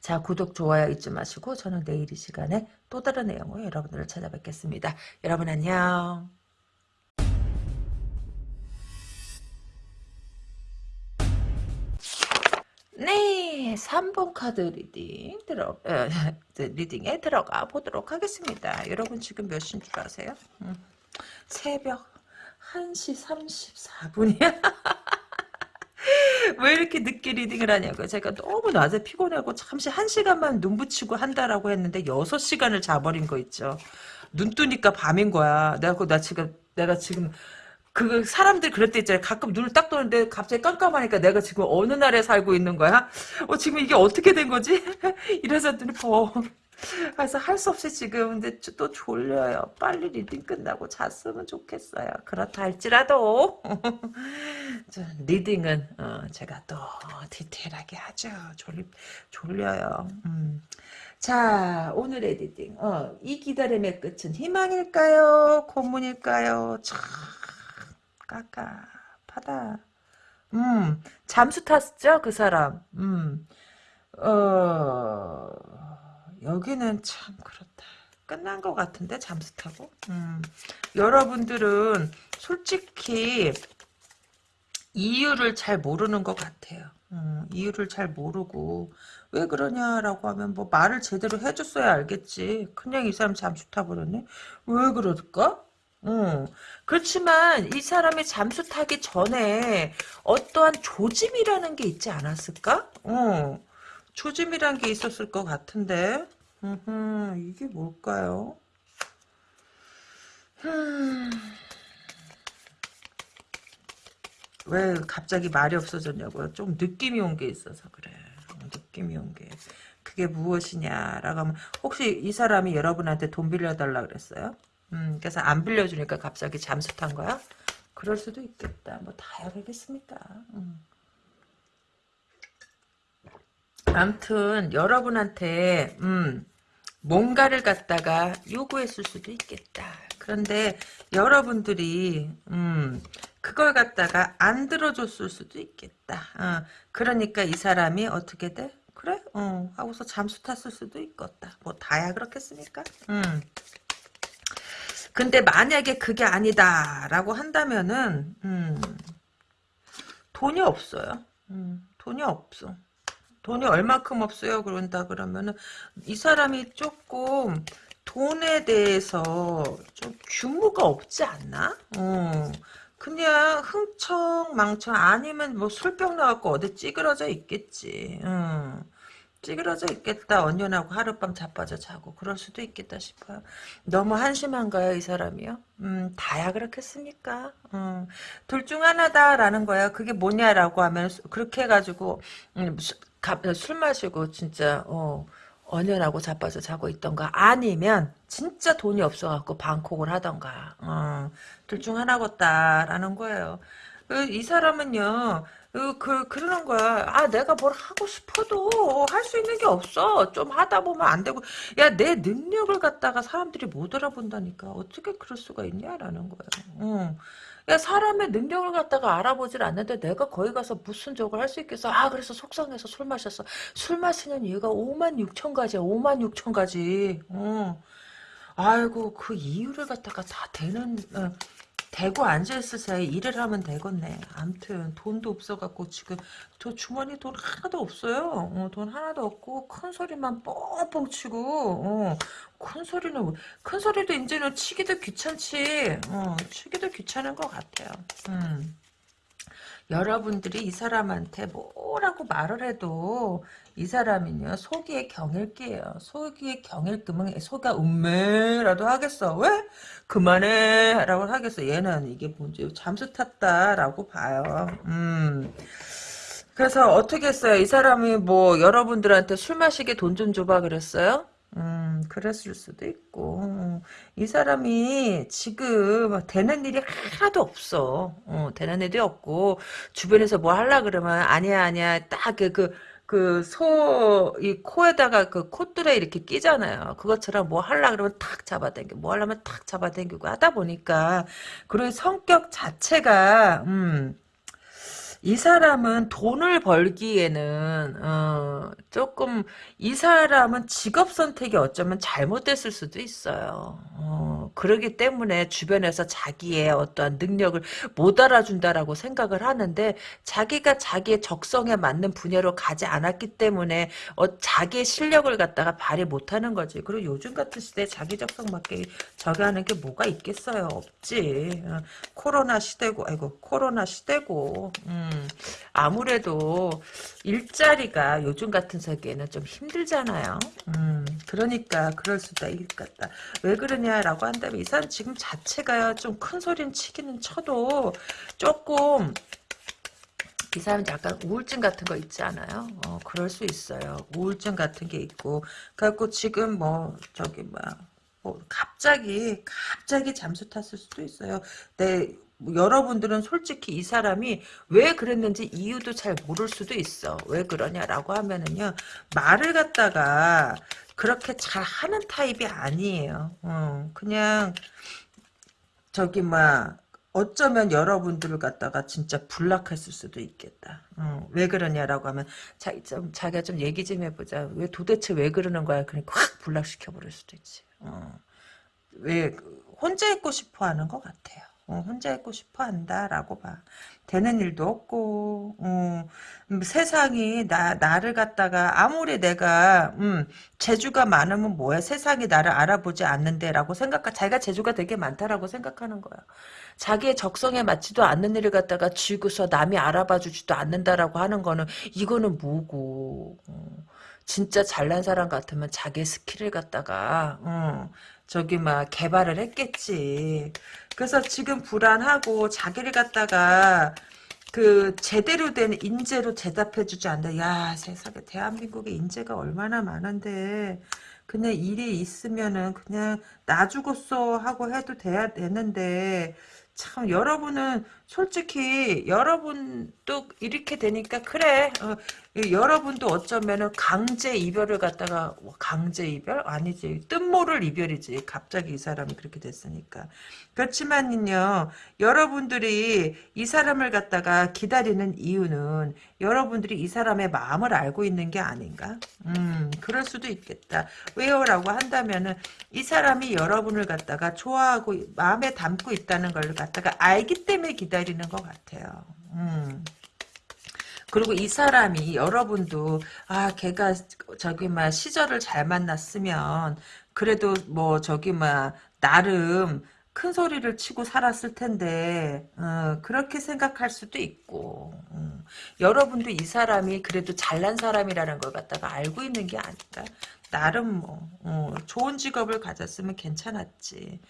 자 구독 좋아요 잊지 마시고 저는 내일 이 시간에 또 다른 내용으로 여러분들을 찾아뵙겠습니다. 여러분 안녕. 네, 3번 카드 reading 들어 어, reading에 들어가 보도록 하겠습니다. 여러분 지금 몇 시인 줄 아세요? 음, 새벽 1시 34분이야. 왜 이렇게 늦게 reading을 하냐고요. 제가 너무 낮에 피곤하고 잠시 한 시간만 눈 붙이고 한다라고 했는데 여섯 시간을 자버린 거 있죠. 눈 뜨니까 밤인 거야. 내가 나 지금 내가 지금 그 사람들 그럴 때 있잖아요. 가끔 눈을 딱 뜨는데 갑자기 깜깜하니까 내가 지금 어느 날에 살고 있는 거야? 어 지금 이게 어떻게 된 거지? 이래서 눈이 버 그래서 할 수 없이 지금 근데 또 졸려요. 빨리 reading 끝나고 잤으면 좋겠어요. 그렇다 할지라도 reading은 어, 제가 또 디테일하게 하죠. 졸, 졸려요. 음. 자 오늘의 reading 어, 이 기다림의 끝은 희망일까요? 고문일까요? 참 깝깝하다. 음 잠수 탔죠 그 사람. 음 어... 여기는 참 그렇다. 끝난 것 같은데 잠수 타고. 음. 여러분들은 솔직히 이유를 잘 모르는 것 같아요. 음, 이유를 잘 모르고 왜 그러냐라고 하면 뭐 말을 제대로 해줬어야 알겠지. 그냥 이 사람 잠수 타버렸네. 왜 그럴까? 음, 그렇지만 이 사람이 잠수 타기 전에 어떠한 조짐이라는 게 있지 않았을까? 어. 초짐이란 게 있었을 것 같은데 으흠, 이게 뭘까요? 흠. 왜 갑자기 말이 없어졌냐고요? 좀 느낌이 온 게 있어서 그래. 느낌이 온 게. 그게 무엇이냐라고 하면 혹시 이 사람이 여러분한테 돈 빌려달라 그랬어요? 음, 그래서 안 빌려주니까 갑자기 잠수 탄 거야? 그럴 수도 있겠다. 뭐 다야 되겠습니까? 음. 암튼 여러분한테 음, 뭔가를 갖다가 요구했을 수도 있겠다. 그런데 여러분들이 음, 그걸 갖다가 안 들어줬을 수도 있겠다. 어, 그러니까 이 사람이 어떻게 돼? 그래? 어, 하고서 잠수 탔을 수도 있겠다. 뭐 다야 그렇겠습니까? 음. 근데 만약에 그게 아니다라고 한다면은 음, 돈이 없어요. 음, 돈이 없어. 돈이 얼마큼 없어요? 그런다 그러면은 이 사람이 조금 돈에 대해서 좀 규모가 없지 않나? 어. 그냥 흥청망청 아니면 뭐 술병 나갖고 어디 찌그러져 있겠지. 음. 찌그러져 있겠다. 언년하고 하룻밤 자빠져 자고 그럴 수도 있겠다 싶어요. 너무 한심한가요, 이 사람이요? 음, 다야 그렇겠습니까? 음, 둘 중 하나다라는 거야. 그게 뭐냐라고 하면 그렇게 해가지고 음, 술, 술 마시고 진짜 어, 언년하고 자빠져 자고 있던가 아니면 진짜 돈이 없어갖고 방콕을 하던가 어, 둘중 하나겠다라는 거예요. 그, 이 사람은요 그, 그, 그러는 거야. 아, 내가 뭘 하고 싶어도 할 수 있는 게 없어. 좀 하다 보면 안 되고. 야, 내 능력을 갖다가 사람들이 못 알아본다니까. 어떻게 그럴 수가 있냐라는 거야. 응. 야, 사람의 능력을 갖다가 알아보질 않는데 내가 거기 가서 무슨 적을 할수 있겠어? 아, 그래서 속상해서 술 마셨어. 술 마시는 이유가 5만 6천 가지야. 5만 6천 가지. 응. 아이고, 그 이유를 갖다가 다 되는, 어. 대고 앉아있을 사이 일을 하면 되겠네. 암튼 돈도 없어갖고 지금 저 주머니 돈 하나도 없어요. 어, 돈 하나도 없고 큰 소리만 뻥뻥 치고 어, 큰 소리는 큰 소리도 이제는 치기도 귀찮지. 어, 치기도 귀찮은 것 같아요. 음. 여러분들이 이 사람한테 뭐라고 말을 해도 이 사람은요 속이의 경일기예요. 속이의 경일금은 속아 음매라도 하겠어. 왜? 그만해 라고 하겠어. 얘는 이게 뭔지 잠수 탔다라고 봐요. 음. 그래서 어떻게 했어요? 이 사람이 뭐 여러분들한테 술 마시게 돈 좀 줘봐 그랬어요? 음, 그랬을 수도 있고. 음, 이 사람이 지금 되는 일이 하나도 없어. 어, 되는 일이 없고, 주변에서 뭐 하려 그러면, 아니야, 아니야, 딱 그, 그, 그, 소, 이 코에다가 그 콧줄에 이렇게 끼잖아요. 그것처럼 뭐 하려 그러면 탁 잡아당겨. 뭐 하려면 탁 잡아당기고 하다 보니까, 그리고 성격 자체가, 음, 이 사람은 돈을 벌기에는 어, 조금 이 사람은 직업 선택이 어쩌면 잘못됐을 수도 있어요. 어, 그러기 때문에 주변에서 자기의 어떠한 능력을 못 알아준다라고 생각을 하는데 자기가 자기의 적성에 맞는 분야로 가지 않았기 때문에 어, 자기의 실력을 갖다가 발휘 못하는 거지. 그리고 요즘 같은 시대에 자기 적성 맞게 저기 하는 게 뭐가 있겠어요. 없지. 어, 코로나 시대고 아이고 코로나 시대고 음. 음, 아무래도 일자리가 요즘 같은 세계에는 좀 힘들잖아요. 음, 그러니까 그럴 수도 있겠다. 왜 그러냐라고 한다면 이 사람 지금 자체가 좀 큰 소리는 치기는 쳐도 조금 이 사람 약간 우울증 같은 거 있지 않아요? 어, 그럴 수 있어요. 우울증 같은 게 있고. 그래갖고 지금 뭐, 저기, 뭐, 뭐, 갑자기, 갑자기 잠수 탔을 수도 있어요. 내, 뭐 여러분들은 솔직히 이 사람이 왜 그랬는지 이유도 잘 모를 수도 있어. 왜 그러냐라고 하면은요. 말을 갖다가 그렇게 잘 하는 타입이 아니에요. 어, 그냥 저기 막 어쩌면 여러분들을 갖다가 진짜 불락했을 수도 있겠다. 어, 왜 그러냐라고 하면 자, 좀, 자기가 좀 얘기 좀 해보자. 왜 도대체 왜 그러는 거야? 그러니까 확 불락시켜버릴 수도 있지. 어, 왜 혼자 있고 싶어 하는 것 같아요. 어, 혼자 있고 싶어 한다라고 봐. 되는 일도 없고 어, 음, 세상이 나 나를 갖다가 아무리 내가 음, 재주가 많으면 뭐야 세상이 나를 알아보지 않는데라고 생각 자기가 재주가 되게 많다라고 생각하는 거야. 자기의 적성에 맞지도 않는 일을 갖다가 쥐고서 남이 알아봐 주지도 않는다라고 하는 거는 이거는 뭐고 어, 진짜 잘난 사람 같으면 자기 skill을 갖다가 어, 저기 막 개발을 했겠지. 그래서 지금 불안하고 자기를 갖다가 그 제대로 된 인재로 대접해주지 않는다. 야 세상에 대한민국에 인재가 얼마나 많은데 그냥 일이 있으면은 그냥 나 죽었어 하고 해도 돼야 되는데 참 여러분은 솔직히 여러분도 이렇게 되니까 그래. 어, 여러분도 어쩌면은 강제 이별을 갖다가 뭐 강제 이별? 아니지. 뜻모를 이별이지. 갑자기 이 사람이 그렇게 됐으니까. 그렇지만요 여러분들이 이 사람을 갖다가 기다리는 이유는 여러분들이 이 사람의 마음을 알고 있는 게 아닌가? 음 그럴 수도 있겠다. 왜요라고 한다면은 이 사람이 여러분을 갖다가 좋아하고 마음에 담고 있다는 걸 갖다 가 알기 때문에 기다리는 것 같아요 음. 그리고 이 사람이 여러분도 아 걔가 저기 막 시절을 잘 만났으면 그래도 뭐 저기 막 나름 큰 소리를 치고 살았을 텐데 어, 그렇게 생각할 수도 있고 음. 여러분도 이 사람이 그래도 잘난 사람이라는 걸 갖다가 알고 있는 게 아닐까 나름 뭐 어, 좋은 직업을 가졌으면 괜찮았지.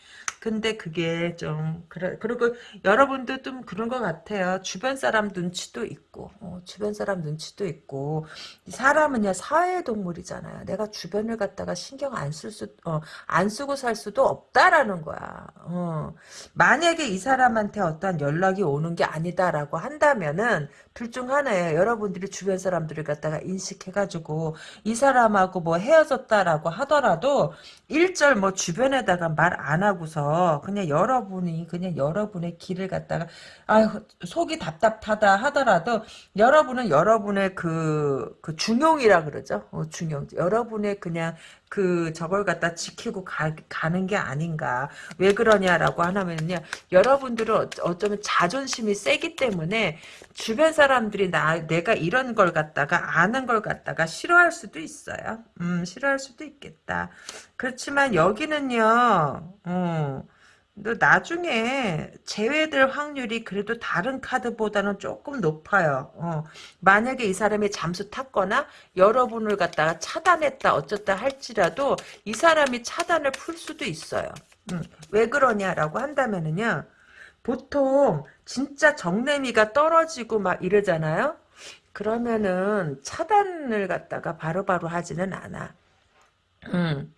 근데 그게 좀 그래 그리고 여러분도 좀 그런 것 같아요. 주변 사람 눈치도 있고 어, 주변 사람 눈치도 있고 사람은요 사회 동물이잖아요. 내가 주변을 갖다가 신경 안쓸 수, 어, 안 쓰고 살 수도 없다라는 거야. 어. 만약에 이 사람한테 어떤 연락이 오는 게 아니다라고 한다면은 둘 중 하나예요. 여러분들이 주변 사람들을 갖다가 인식해가지고 이 사람하고 뭐 헤어 졌다라고 하더라도 일절 뭐 주변에다가 말 안 하고서 그냥 여러분이 그냥 여러분의 길을 갖다가 아 속이 답답하다 하더라도 여러분은 여러분의 그, 그 중용이라 그러죠. 어, 중용. 여러분의 그냥 그 저걸 갖다 지키고 가, 가는 게 아닌가. 왜 그러냐라고 하면요. 여러분들은 어쩌면 자존심이 세기 때문에 주변 사람들이 나 내가 이런 걸 갖다가 아는 걸 갖다가 싫어할 수도 있어요. 음, 싫어할 수도 있겠다. 그렇지만 여기는요. 음, 너 나중에 제외될 확률이 그래도 다른 카드보다는 조금 높아요. 어. 만약에 이 사람이 잠수 탔거나 여러분을 갖다가 차단했다 어쩌다 할지라도 이 사람이 차단을 풀 수도 있어요. 음. 왜 그러냐라고 한다면은요. 보통 진짜 정내미가 떨어지고 막 이러잖아요. 그러면은 차단을 갖다가 바로바로 하지는 않아. 음.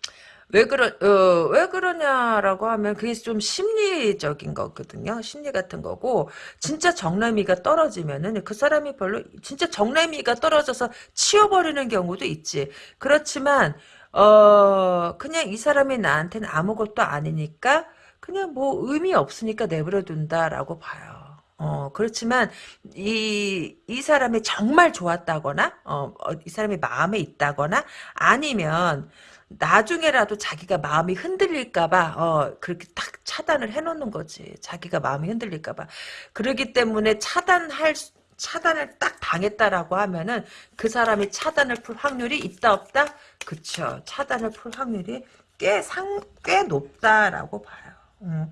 왜 그러 어, 왜 그러냐라고 하면 그게 좀 심리적인 거거든요. 심리 같은 거고 진짜 정남이가 떨어지면은 그 사람이 별로 진짜 정남이가 떨어져서 치워버리는 경우도 있지. 그렇지만 어 그냥 이 사람이 나한테는 아무것도 아니니까 그냥 뭐 의미 없으니까 내버려 둔다라고 봐요. 어, 그렇지만, 이, 이 사람이 정말 좋았다거나, 어, 어, 이 사람이 마음에 있다거나, 아니면, 나중에라도 자기가 마음이 흔들릴까봐 어 그렇게 딱 차단을 해놓는 거지. 자기가 마음이 흔들릴까봐. 그러기 때문에 차단할 차단을 딱 당했다라고 하면은 그 사람이 차단을 풀 확률이 있다 없다? 그쵸. 차단을 풀 확률이 꽤 상 꽤 높다라고 봐요. 음.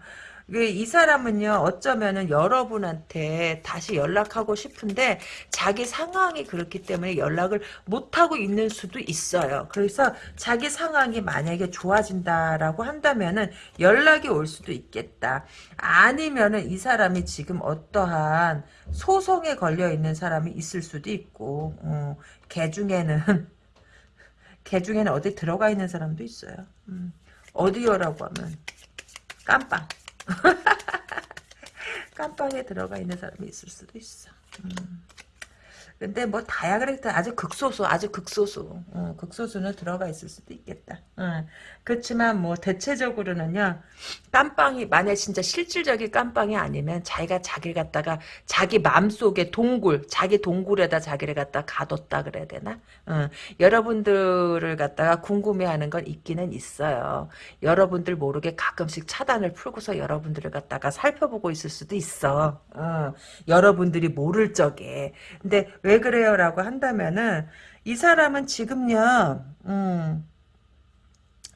이 사람은요 어쩌면은 여러분한테 다시 연락하고 싶은데 자기 상황이 그렇기 때문에 연락을 못하고 있는 수도 있어요. 그래서 자기 상황이 만약에 좋아진다라고 한다면은 연락이 올 수도 있겠다. 아니면은 이 사람이 지금 어떠한 소송에 걸려 있는 사람이 있을 수도 있고 어, 개 중에는 개 중에는 어디 들어가 있는 사람도 있어요. 음, 어디요라고 하면 깜빵. 깜빵에 들어가 있는 사람이 있을 수도 있어. 음. 근데 뭐 그랬다 아주 극소수 아주 극소수 어, 극소수는 들어가 있을 수도 있겠다 어. 그렇지만 뭐 대체적으로는요 깜빵이 만약 진짜 실질적인 깜빵이 아니면 자기가 자기를 갖다가 자기 마음속에 동굴 자기 동굴에다 자기를 갖다 가뒀다 그래야 되나 어. 여러분들을 갖다가 궁금해하는 건 있기는 있어요 여러분들 모르게 가끔씩 차단을 풀고서 여러분들을 갖다가 살펴보고 있을 수도 있어 어. 여러분들이 모를 적에 근데 왜 그래요? 라고 한다면은 이 사람은 지금요 음,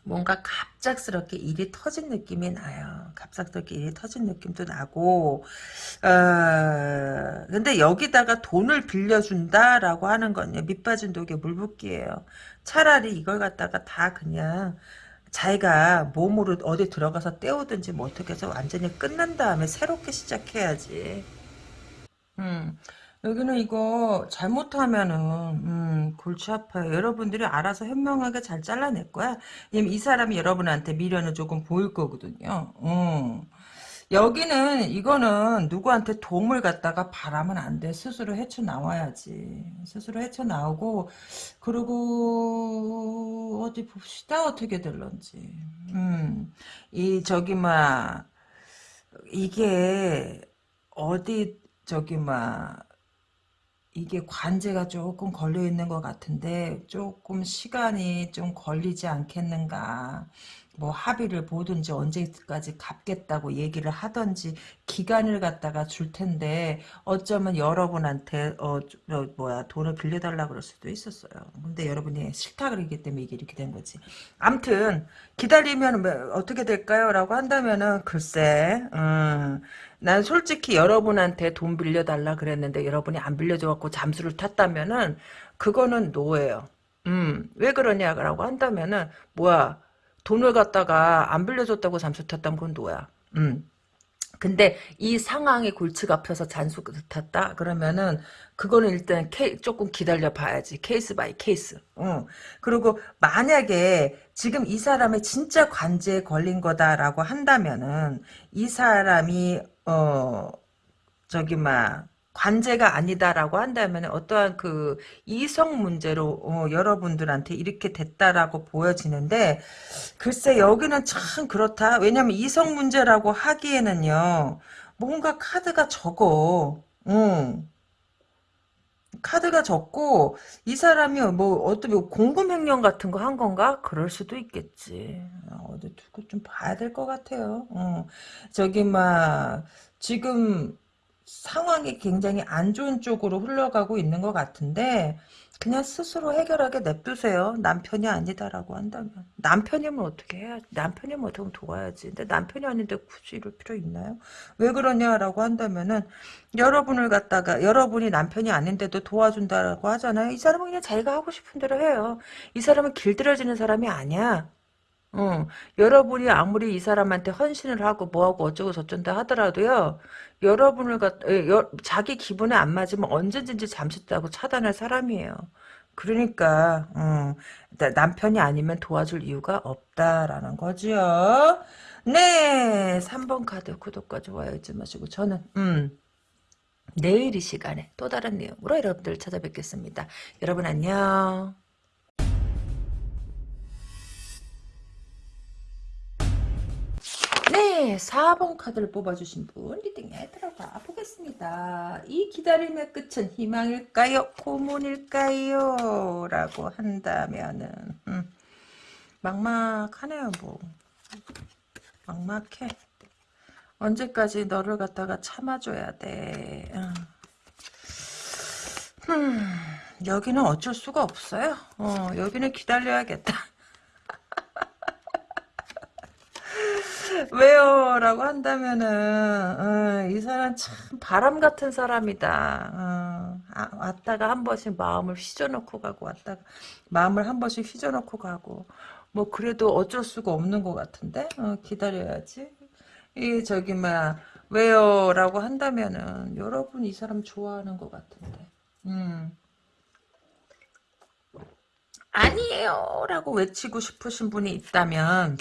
뭔가 갑작스럽게 일이 터진 느낌이 나요. 갑작스럽게 일이 터진 느낌도 나고 어, 근데 여기다가 돈을 빌려준다라고 하는 건요. 밑빠진 독에 물붓기예요. 차라리 이걸 갖다가 다 그냥 자기가 몸으로 어디 들어가서 때우든지 뭐 어떻게 해서 완전히 끝난 다음에 새롭게 시작해야지. 음. 여기는 이거 잘못하면은 음, 골치 아파요. 여러분들이 알아서 현명하게 잘 잘라낼 거야. 이 사람이 여러분한테 미련을 조금 보일 거거든요. 음. 여기는 이거는 누구한테 도움을 갖다가 바라면 안 돼. 스스로 헤쳐나와야지. 스스로 헤쳐나오고 그리고 어디 봅시다. 어떻게 될런지. 음. 이 저기 막 이게 어디 저기 막 이게 관제가 조금 걸려 있는 것 같은데 조금 시간이 좀 걸리지 않겠는가. 뭐 합의를 보든지 언제까지 갚겠다고 얘기를 하든지 기간을 갖다가 줄 텐데 어쩌면 여러분한테 어, 저, 뭐야 돈을 빌려달라 그럴 수도 있었어요. 근데 여러분이 싫다 그러기 때문에 이게 이렇게 된 거지. 암튼 기다리면 뭐 어떻게 될까요? 라고 한다면은 글쎄 음, 난 솔직히 여러분한테 돈 빌려달라 그랬는데 여러분이 안 빌려줘갖고 잠수를 탔다면은 그거는 no예요. 음, 왜 그러냐라고 한다면은 뭐야 돈을 갖다가 안 빌려줬다고 잠수 탔다면 그건 no야. 음. 근데 이 상황에 골치가 아파서 잠수 탔다? 그러면은 그거는 일단 케, 조금 기다려 봐야지. case by case. 어. 그리고 만약에 지금 이 사람의 진짜 관제에 걸린 거다라고 한다면은 이 사람이 어 저기 막 관제가 아니다라고 한다면 어떠한 그 이성 문제로 어, 여러분들한테 이렇게 됐다라고 보여지는데 글쎄 여기는 참 그렇다. 왜냐면 이성 문제라고 하기에는요. 뭔가 카드가 적어. 응. 카드가 적고 이 사람이 뭐 어떤 뭐 공금 횡령 같은 거 한 건가? 그럴 수도 있겠지. 어, 어디 두고 좀 봐야 될 것 같아요. 어. 저기 막 지금 상황이 굉장히 안 좋은 쪽으로 흘러가고 있는 것 같은데 그냥 스스로 해결하게 냅두세요. 남편이 아니다라고 한다면. 남편이면 어떻게 해야 남편이면 어떻게 도와야지. 근데 남편이 아닌데 굳이 이럴 필요 있나요? 왜 그러냐라고 한다면은 여러분을 갖다가 여러분이 남편이 아닌데도 도와준다라고 하잖아요. 이 사람은 그냥 자기가 하고 싶은 대로 해요. 이 사람은 길들여지는 사람이 아니야. 어, 여러분이 아무리 이 사람한테 헌신을 하고 뭐하고 어쩌고 저쩐다 하더라도요, 여러분을 갖, 여, 자기 기분에 안 맞으면 언제든지 잠시다고 차단할 사람이에요. 그러니까, 어, 남편이 아니면 도와줄 이유가 없다라는 거지요. 네, 3번 카드 구독과 좋아요 잊지 마시고, 저는, 음, 내일 이 시간에 또 다른 내용으로 여러분들 찾아뵙겠습니다. 여러분 안녕. 네, 4번 카드를 뽑아주신 분 리딩에 들어가 보겠습니다. 이 기다림의 끝은 희망일까요? 고문일까요? 라고 한다면은 음, 막막하네요. 뭐 막막해. 언제까지 너를 갖다가 참아줘야 돼. 음, 여기는 어쩔 수가 없어요. 어, 여기는 기다려야겠다. 왜요? 라고 한다면은 어, 이 사람 참 바람 같은 사람이다. 어, 아, 왔다가 한 번씩 마음을 휘저놓고 가고 왔다가 마음을 한 번씩 휘저놓고 가고 뭐 그래도 어쩔 수가 없는 것 같은데 어, 기다려야지. 이 저기 막 왜요? 라고 한다면은 여러분 이 사람 좋아하는 것 같은데 음. 아니에요 라고 외치고 싶으신 분이 있다면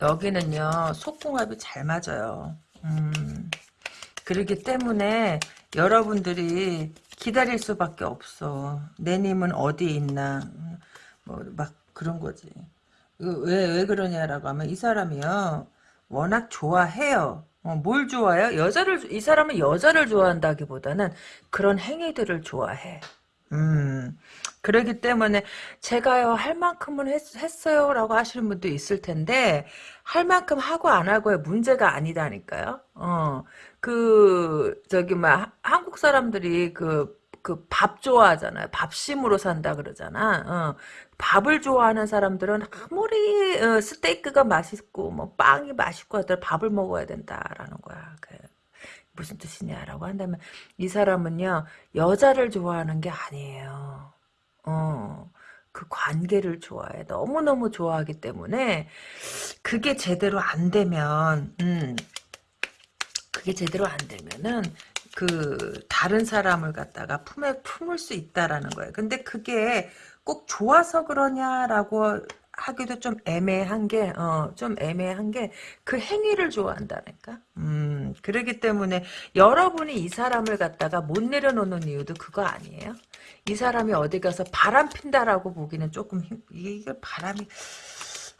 여기는요 속궁합이 잘 맞아요. 음, 그러기 때문에 여러분들이 기다릴 수밖에 없어. 내님은 어디 있나 뭐 막 그런 거지. 왜, 왜 그러냐라고 하면 이 사람이요 워낙 좋아해요. 어, 뭘 좋아해요? 여자를 이 사람은 여자를 좋아한다기보다는 그런 행위들을 좋아해. 음, 그러기 때문에 제가요 할 만큼은 했, 어요 라고 하시는 분도 있을 텐데 할 만큼 하고 안 하고의 문제가 아니다니까요. 어, 그 저기 막 한국 사람들이 그 그 밥 좋아하잖아요. 밥심으로 산다 그러잖아. 어, 밥을 좋아하는 사람들은 아무리 어, 스테이크가 맛있고 뭐 빵이 맛있고 하더라도 밥을 먹어야 된다라는 거야. 그. 무슨 뜻이냐라고 한다면 이 사람은요 여자를 좋아하는 게 아니에요. 어, 그 관계를 좋아해. 너무너무 좋아하기 때문에 그게 제대로 안 되면 음, 그게 제대로 안 되면은 그 다른 사람을 갖다가 품에 품을 수 있다라는 거예요. 근데 그게 꼭 좋아서 그러냐라고 하기도 좀 애매한 게, 어, 좀 애매한 게, 그 행위를 좋아한다니까? 음, 그러기 때문에 여러분이 이 사람을 갖다가 못 내려놓는 이유도 그거 아니에요? 이 사람이 어디 가서 바람 핀다라고 보기는 조금 힘, 이게 바람이,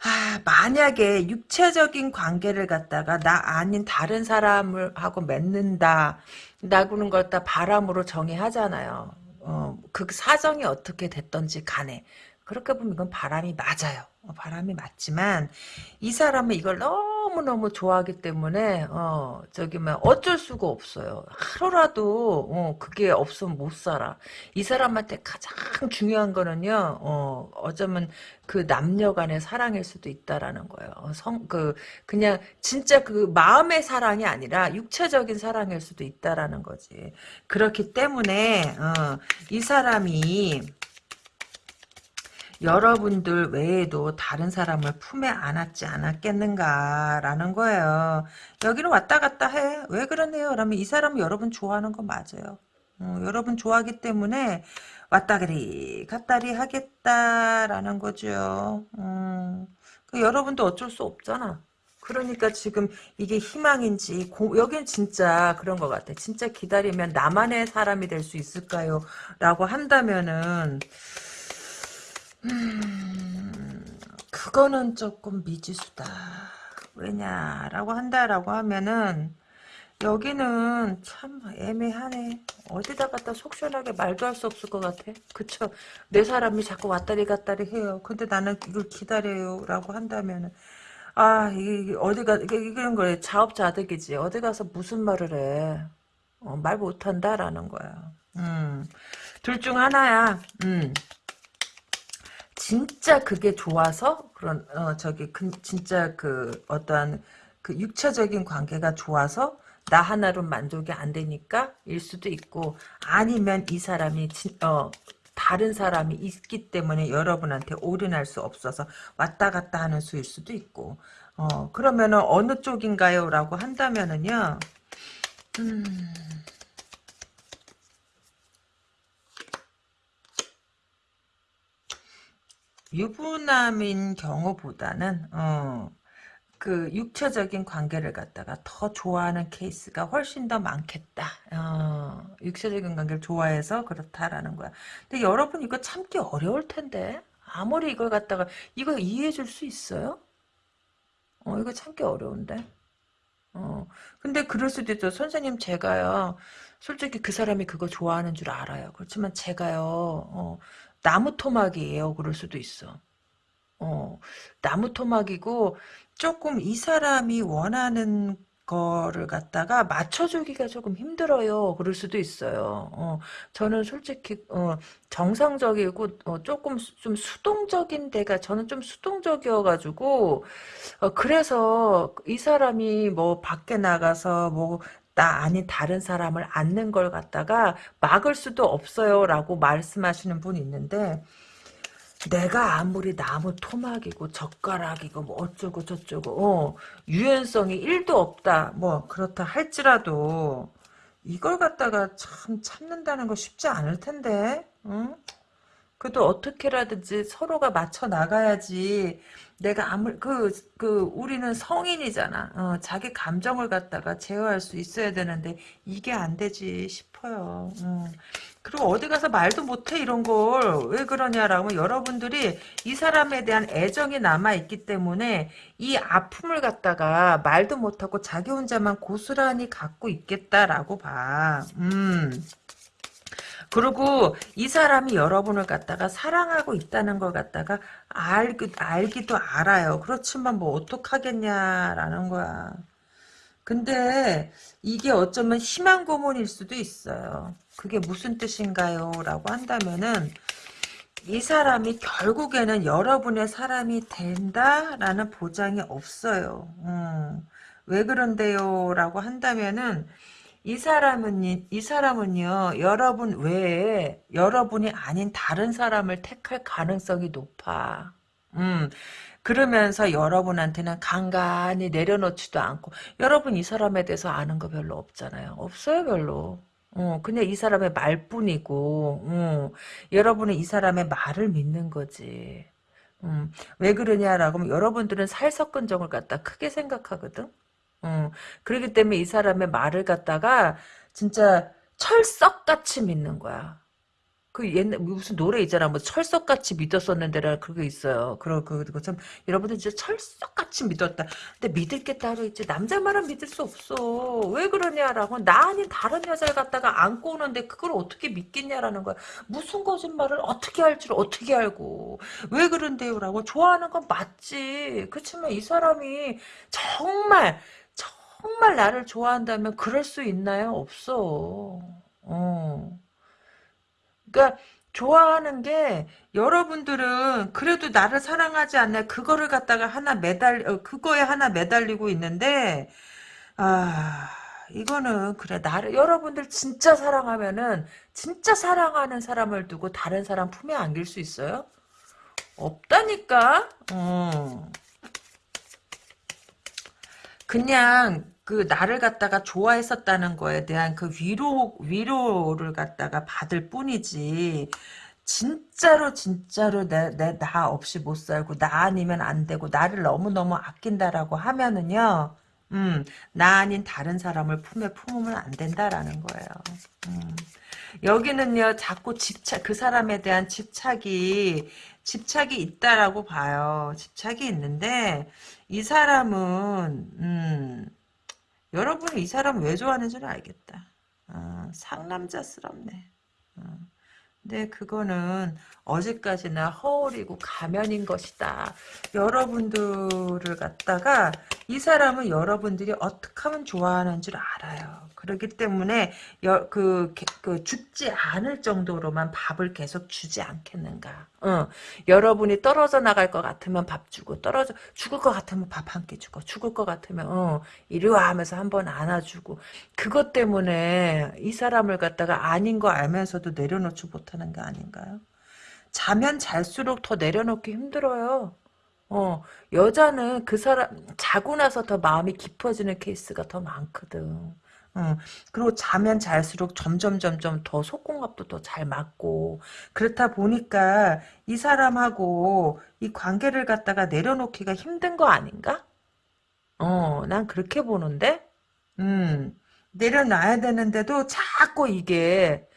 아, 만약에 육체적인 관계를 갖다가 나 아닌 다른 사람을 하고 맺는다, 나구는 걸 다 바람으로 정의하잖아요. 어, 그 사정이 어떻게 됐던지 간에. 그렇게 보면 이건 바람이 맞아요. 어, 바람이 맞지만 이 사람은 이걸 너무너무 좋아하기 때문에 어 저기 뭐 어쩔 수가 없어요. 하루라도 어 그게 없으면 못 살아. 이 사람한테 가장 중요한 거는요. 어 어쩌면 그 남녀 간의 사랑일 수도 있다라는 거예요. 어, 성그 그냥 진짜 그 마음의 사랑이 아니라 육체적인 사랑일 수도 있다라는 거지. 그렇기 때문에 어 이 사람이 여러분들 외에도 다른 사람을 품에 안았지 않았겠는가라는 거예요. 여기는 왔다 갔다 해. 왜 그러네요? 그러면 이 사람은 여러분 좋아하는 거 맞아요. 어, 여러분 좋아하기 때문에 왔다리 갔다리 하겠다라는 거죠. 음, 그 여러분도 어쩔 수 없잖아. 그러니까 지금 이게 희망인지 고, 여긴 진짜 그런 것 같아. 진짜 기다리면 나만의 사람이 될 수 있을까요? 라고 한다면은 음, 그거는 조금 미지수다. 왜냐라고 한다라고 하면은 여기는 참 애매하네. 어디다 갖다 속 시원하게 말도 할 수 없을 것 같아. 그쵸? 내 사람이 자꾸 왔다리 갔다리 해요. 근데 나는 이걸 기다려요. 라고 한다면은 아 이게 어디가 이게 이런 거래. 자업자득이지. 어디 가서 무슨 말을 해. 어, 말 못한다라는 거야. 음. 둘 중 하나야. 음. 진짜 그게 좋아서 그런 어 저기 그, 진짜 그 어떠한 그 육체적인 관계가 좋아서 나 하나로 만족이 안 되니까 일 수도 있고 아니면 이 사람이 진, 어 다른 사람이 있기 때문에 여러분한테 올인할 수 없어서 왔다 갔다 하는 수일 수도 있고. 어 그러면은 어느 쪽인가요? 라고 한다면은요. 음 유부남인 경우보다는 어, 그 육체적인 관계를 갖다가 더 좋아하는 케이스가 훨씬 더 많겠다. 어, 육체적인 관계를 좋아해서 그렇다라는 거야. 근데 여러분 이거 참기 어려울 텐데 아무리 이걸 갖다가 이거 이해해 줄 수 있어요? 어 이거 참기 어려운데. 어 근데 그럴 수도 있죠. 선생님 제가요. 솔직히 그 사람이 그거 좋아하는 줄 알아요. 그렇지만 제가요. 어, 나무 토막이에요. 그럴 수도 있어. 어, 나무 토막이고 조금 이 사람이 원하는 거를 갖다가 맞춰주기가 조금 힘들어요. 그럴 수도 있어요. 어, 저는 솔직히 어, 정상적이고 어, 조금 수, 좀 수동적인 데가 저는 좀 수동적이어가지고 어, 그래서 이 사람이 뭐 밖에 나가서 뭐 나 아닌 다른 사람을 안는 걸 갖다가 막을 수도 없어요 라고 말씀하시는 분이 있는데 내가 아무리 나무 토막이고 젓가락이고 뭐 어쩌고 저쩌고 어, 유연성이 1도 없다 뭐 그렇다 할지라도 이걸 갖다가 참 참는다는 거 쉽지 않을 텐데 응? 그래도 어떻게라든지 서로가 맞춰 나가야지 내가 아무 그, 그, 우리는 성인이잖아. 어, 자기 감정을 갖다가 제어할 수 있어야 되는데, 이게 안 되지 싶어요. 음. 그리고 어디 가서 말도 못해, 이런 걸. 왜 그러냐라고 여러분들이 이 사람에 대한 애정이 남아있기 때문에, 이 아픔을 갖다가 말도 못하고 자기 혼자만 고스란히 갖고 있겠다라고 봐. 음. 그리고 이 사람이 여러분을 갖다가 사랑하고 있다는 걸 갖다가 알기, 알기도 알아요. 그렇지만 뭐 어떡하겠냐라는 거야. 근데 이게 어쩌면 희망 고문일 수도 있어요. 그게 무슨 뜻인가요? 라고 한다면은 이 사람이 결국에는 여러분의 사람이 된다라는 보장이 없어요. 음, 왜 그런데요? 라고 한다면은 이 사람은 이 사람은요 여러분 외에 여러분이 아닌 다른 사람을 택할 가능성이 높아. 음 그러면서 여러분한테는 간간히 내려놓지도 않고 여러분 이 사람에 대해서 아는 거 별로 없잖아요. 없어요 별로. 어, 그냥 이 사람의 말뿐이고, 어, 여러분은 이 사람의 말을 믿는 거지. 음, 왜 그러냐라고 하면 여러분들은 살석근정을 갖다 크게 생각하거든. 어, 그렇기 때문에 이 사람의 말을 갖다가 진짜 철석같이 믿는 거야. 그 옛날 무슨 노래 있잖아. 뭐 철석같이 믿었었는데라 그게 있어요. 그러 그거 참 여러분들 진짜 철석같이 믿었다. 근데 믿을 게 따로 있지. 남자 말은 믿을 수 없어. 왜 그러냐라고 나 아닌 다른 여자를 갖다가 안고 오는데 그걸 어떻게 믿겠냐라는 거야. 무슨 거짓말을 어떻게 할 줄 어떻게 알고 왜 그런데요라고 좋아하는 건 맞지. 그렇지만 이 사람이 정말 정말 나를 좋아한다면 그럴 수 있나요? 없어. 어. 그러니까 좋아하는 게 여러분들은 그래도 나를 사랑하지 않나 그거를 갖다가 하나 매달 어, 그거에 하나 매달리고 있는데 아 이거는 그래 나를 여러분들 진짜 사랑하면은 진짜 사랑하는 사람을 두고 다른 사람 품에 안길 수 있어요? 없다니까. 어. 그냥 그 나를 갖다가 좋아했었다는 거에 대한 그 위로 위로를 갖다가 받을 뿐이지 진짜로 진짜로 내 내 나 없이 못 살고 나 아니면 안 되고 나를 너무 너무 아낀다라고 하면은요. 음, 나 아닌 다른 사람을 품에 품으면 안 된다라는 거예요. 음. 여기는요, 자꾸 집착, 그 사람에 대한 집착이, 집착이 있다라고 봐요. 집착이 있는데, 이 사람은, 음, 여러분이 이 사람 왜 좋아하는지는 알겠다. 어, 상남자스럽네. 어. 근데 그거는 어제까지나 허울이고 가면인 것이다. 여러분들을 갖다가 이 사람은 여러분들이 어떻게 하면 좋아하는 줄 알아요. 그렇기 때문에 여, 그, 그 죽지 않을 정도로만 밥을 계속 주지 않겠는가. 어, 여러분이 떨어져 나갈 것 같으면 밥 주고 떨어져 죽을 것 같으면 밥 한 끼 주고 죽을 것 같으면 어, 이리 와 하면서 한번 안아주고 그것 때문에 이 사람을 갖다가 아닌 거 알면서도 내려놓지 못하는 게 아닌가요? 자면 잘수록 더 내려놓기 힘들어요. 어, 여자는 그 사람, 자고 나서 더 마음이 깊어지는 케이스가 더 많거든. 어, 그리고 자면 잘수록 점점 점점 더 속공합도 더 잘 맞고 그렇다 보니까 이 사람하고 이 관계를 갖다가 내려놓기가 힘든 거 아닌가? 어, 난 그렇게 보는데, 음, 내려놔야 되는데도 자꾸 이게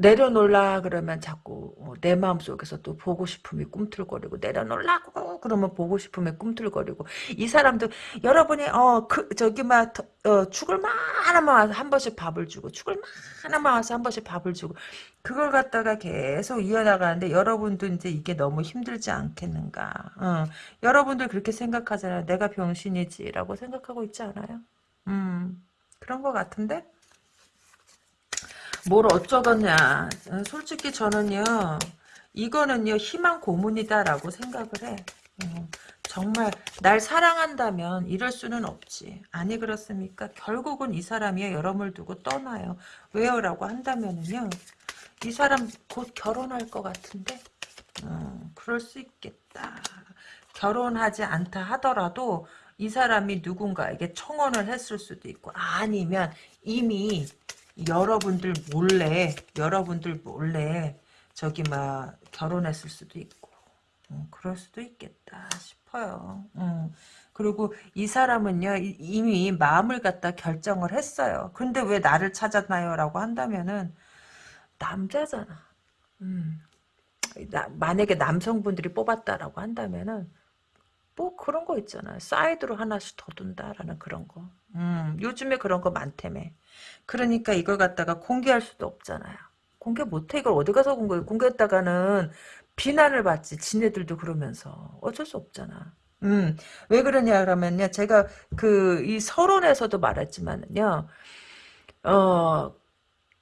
내려놓으라 그러면 자꾸 어, 내 마음속에서 또 보고 싶음이 꿈틀거리고 내려놓으라고 그러면 보고 싶음이 꿈틀거리고 이 사람도 여러분이 어 그 저기 막 어, 죽을 만하면 와서 한 번씩 밥을 주고 죽을 만하면 와서 한 번씩 밥을 주고 그걸 갖다가 계속 이어나가는데 여러분도 이제 이게 너무 힘들지 않겠는가? 어, 여러분들 그렇게 생각하잖아요. 내가 병신이지라고 생각하고 있지 않아요? 음 그런 것 같은데 뭘 어쩌겠냐. 솔직히 저는요. 이거는요. 희망 고문이다라고 생각을 해. 어, 정말 날 사랑한다면 이럴 수는 없지. 아니 그렇습니까? 결국은 이 사람이 여러분을 두고 떠나요. 왜요? 라고 한다면은요. 이 사람 곧 결혼할 것 같은데 어, 그럴 수 있겠다. 결혼하지 않다 하더라도 이 사람이 누군가에게 청혼을 했을 수도 있고 아니면 이미 여러분들 몰래 여러분들 몰래 저기 막 결혼했을 수도 있고 음, 그럴 수도 있겠다 싶어요. 음. 그리고 이 사람은요 이미 마음을 갖다 결정을 했어요. 근데 왜 나를 찾았나요? 라고 한다면은 남자잖아. 음. 나, 만약에 남성분들이 뽑았다라고 한다면은 뭐 그런 거 있잖아. 사이드로 하나씩 더 둔다라는 그런 거. 음, 요즘에 그런 거 많다며. 그러니까 이걸 갖다가 공개할 수도 없잖아요. 공개 못해. 이걸 어디 가서 공개, 공개했다가는 비난을 받지. 지네들도 그러면서. 어쩔 수 없잖아. 음, 왜 그러냐 그러면요. 제가 그, 이 서론에서도 말했지만요. 어,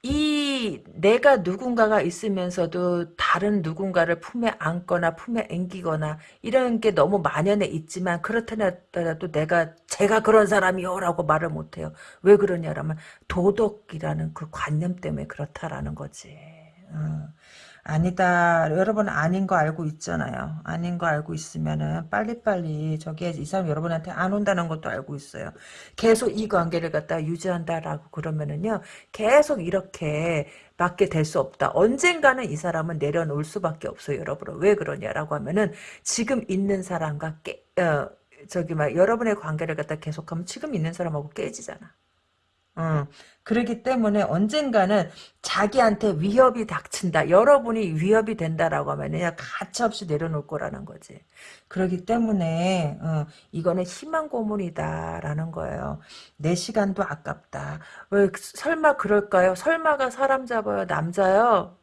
이 내가 누군가가 있으면서도 다른 누군가를 품에 안거나 품에 앵기거나 이런 게 너무 만연해 있지만 그렇더라도 내가 제가 그런 사람이요라고 말을 못해요. 왜 그러냐라면 도덕이라는 그 관념 때문에 그렇다라는 거지. 어. 아니다. 여러분 아닌 거 알고 있잖아요. 아닌 거 알고 있으면은 빨리빨리 저기 이 사람 여러분한테 안 온다는 것도 알고 있어요. 계속 이 관계를 갖다 유지한다라고 그러면은요. 계속 이렇게 맞게 될수 없다. 언젠가는 이 사람은 내려놓을 수밖에 없어요. 여러분. 왜 그러냐라고 하면은 지금 있는 사람과 깨, 어, 저기 막 여러분의 관계를 갖다 계속하면 지금 있는 사람하고 깨지잖아. 어. 그러기 때문에 언젠가는 자기한테 위협이 닥친다. 여러분이 위협이 된다라고 하면 그냥 가차없이 내려놓을 거라는 거지. 그러기 때문에 어, 이거는 희망 고문이다라는 거예요. 내 시간도 아깝다. 왜 설마 그럴까요? 설마가 사람 잡아요. 남자요.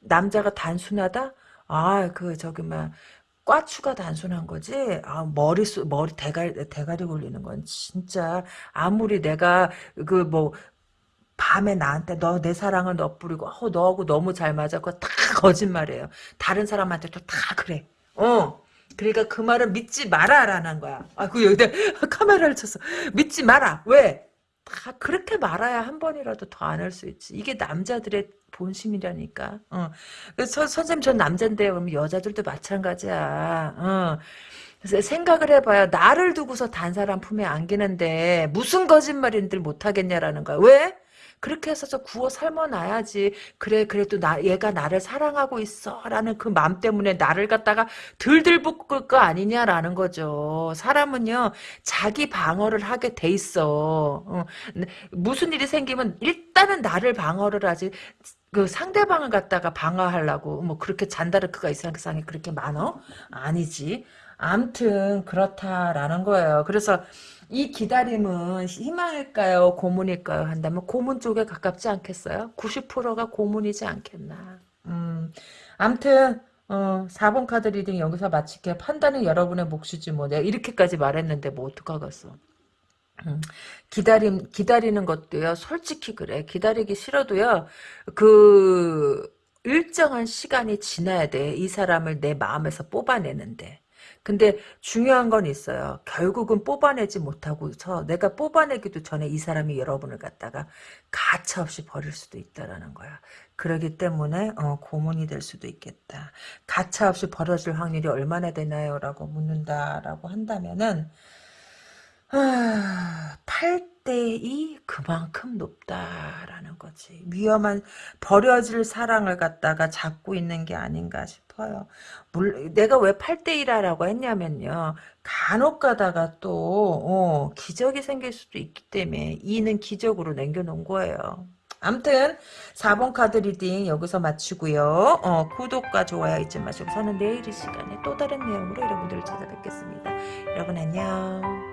남자가 단순하다? 아, 그 저기 막 꽈추가 단순한 거지. 아, 머리 수, 머리 대가리 대가리 굴리는 건 진짜 아무리 내가 그뭐 밤에 나한테 너 내 사랑을 너뿌리고 어, 너하고 너무 잘. 그거 다 거짓말이에요. 다른 사람한테도 다 그래. 어. 그러니까 그 말은 믿지 마라라는 거야. 아그 여기다 카메라를 쳤어. 믿지 마라. 왜? 다 그렇게 말아야 한 번이라도 더 안 할 수 있지. 이게 남자들의 본심이라니까. 어. 그래서 선생님 전 남잔데요. 그러면 여자들도 마찬가지야. 어. 그래서 생각을 해봐요. 나를 두고서 단 사람 품에 안기는데 무슨 거짓말인들 못하겠냐라는 거야. 왜? 그렇게 해서 저 구워 삶아놔야지. 그래 그래도 나 얘가 나를 사랑하고 있어라는 그 마음 때문에 나를 갖다가 들들 볶을 거 아니냐라는 거죠. 사람은요 자기 방어를 하게 돼 있어. 어, 무슨 일이 생기면 일단은 나를 방어를 하지. 그 상대방을 갖다가 방어하려고 뭐 그렇게 잔다르크가 이상상에 그렇게 많어? 아니지. 암튼 그렇다라는 거예요. 그래서 이 기다림은 희망일까요? 고문일까요? 한다면 고문 쪽에 가깝지 않겠어요? 90%가 고문이지 않겠나. 음, 암튼 어, 4번 카드 reading 여기서 마칠게요. 판단은 여러분의 몫이지 뭐. 내가 이렇게까지 말했는데 뭐 어떡하겠어. 음, 기다림, 기다리는 것도요, 솔직히 그래. 기다리기 싫어도요, 그, 일정한 시간이 지나야 돼. 이 사람을 내 마음에서 뽑아내는데. 근데 중요한 건 있어요. 결국은 뽑아내지 못하고서 내가 뽑아내기도 전에 이 사람이 여러분을 갖다가 가차없이 버릴 수도 있다라는 거야. 그러기 때문에 어, 고문이 될 수도 있겠다. 가차없이 버려질 확률이 얼마나 되나요? 라고 묻는다라고 한다면은 아, 8대2 그만큼 높다라는 거지. 위험한 버려질 사랑을 갖다가 잡고 있는 게 아닌가 싶어요. 물, 내가 왜 8대2라고 했냐면요. 간혹 가다가 또 어, 기적이 생길 수도 있기 때문에 2는 기적으로 남겨놓은 거예요. 암튼 4번 카드 reading 여기서 마치고요. 어, 구독과 좋아요 잊지 마시고 저는 내일 이 시간에 또 다른 내용으로 여러분들을 찾아뵙겠습니다. 여러분 안녕.